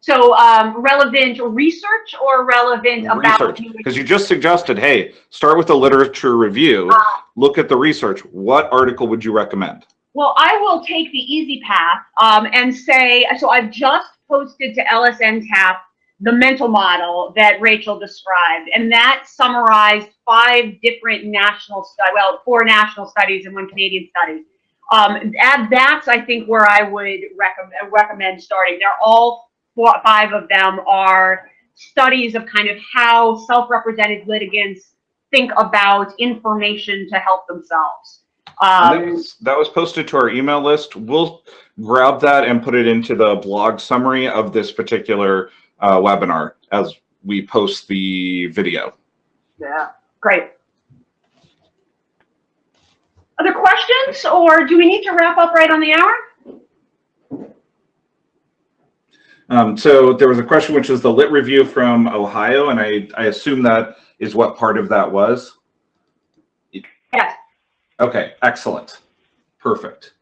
S1: So, um, relevant research or relevant about?
S4: Research, because you just suggested, hey, start with a literature review,
S1: Ah.
S4: look at the research. What article would you recommend?
S1: Well, I will take the easy path um, and say, so I've just posted to LSN TAP the mental model that Rachel described, and that summarized five different national studies, well, four national studies and one Canadian study. Um, that's, I think, where I would recommend, recommend starting. They're all four, five of them are studies of kind of how self-represented litigants think about information to help themselves.
S4: And that
S1: Um,
S4: was, that was posted to our email list. We'll grab that and put it into the blog summary of this particular uh, webinar as we post the video.
S1: Yeah, great. Other questions, or do we need to wrap up right on the hour?
S4: Um, so there was a question which is the lit review from Ohio, and I, I assume that is what part of that was.
S1: Yes.
S4: Okay, excellent. Perfect.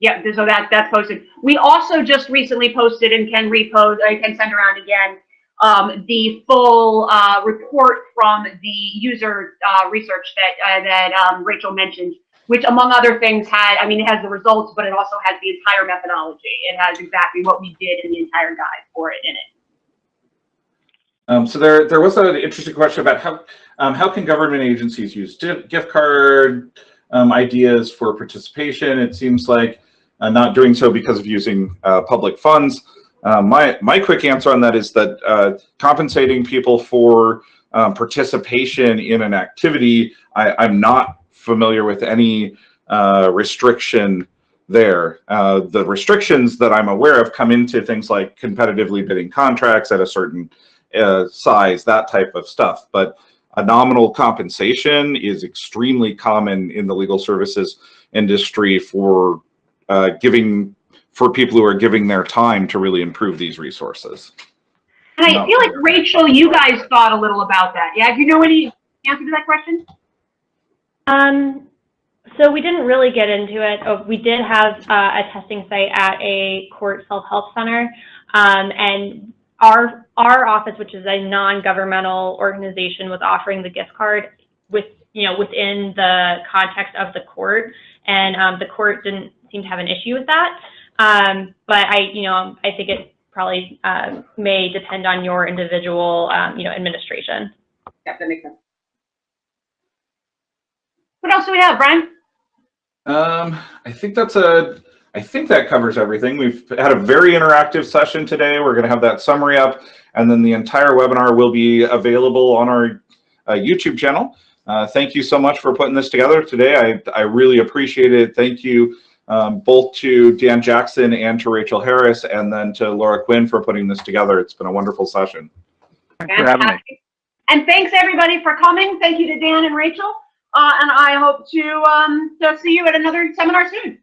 S1: Yeah, so that, that's posted. We also just recently posted and can repost, I can send around again, um, the full, uh, report from the user, uh, research that, uh, that, um, Rachel mentioned, which among other things had, I mean, it has the results, but it also has the entire methodology. It has exactly what we did in the entire guide for it in it.
S4: Um, so there, there was an interesting question about how, um, how can government agencies use gift card um, ideas for participation? It seems like uh, not doing so because of using uh, public funds. Uh, my my quick answer on that is that uh, compensating people for um, participation in an activity, I, I'm not familiar with any uh, restriction there. The restrictions that I'm aware of come into things like competitively bidding contracts at a certain size, that type of stuff. But a nominal compensation is extremely common in the legal services industry for uh, giving for people who are giving their time to really improve these resources.
S1: And I
S4: No.
S1: feel like Rachel, you guys thought a little about that. Yeah, do you know any answer to that question?
S2: Um, so we didn't really get into it. Oh, we did have uh, a testing site at a court self-help center, um, and our our office, which is a non-governmental organization, was offering the gift card with you know within the context of the court, and um, the court didn't seem to have an issue with that. Um, but I, you know, I think it probably um, may depend on your individual, um, you know, administration.
S1: Yeah, that makes sense. What else do we have, Brian?
S4: Um, I think that's a, I think that covers everything. We've had a very interactive session today. We're going to have that summary up and then the entire webinar will be available on our uh, YouTube channel. Uh, thank you so much for putting this together today. I, I really appreciate it. Thank you um, both to Dan Jackson and to Rachel Harris and then to Laura Quinn for putting this together. It's been a wonderful session.
S3: Thanks for having me.
S1: And thanks everybody for coming. Thank you to Dan and Rachel. Uh, and I hope to, um, to see you at another seminar soon.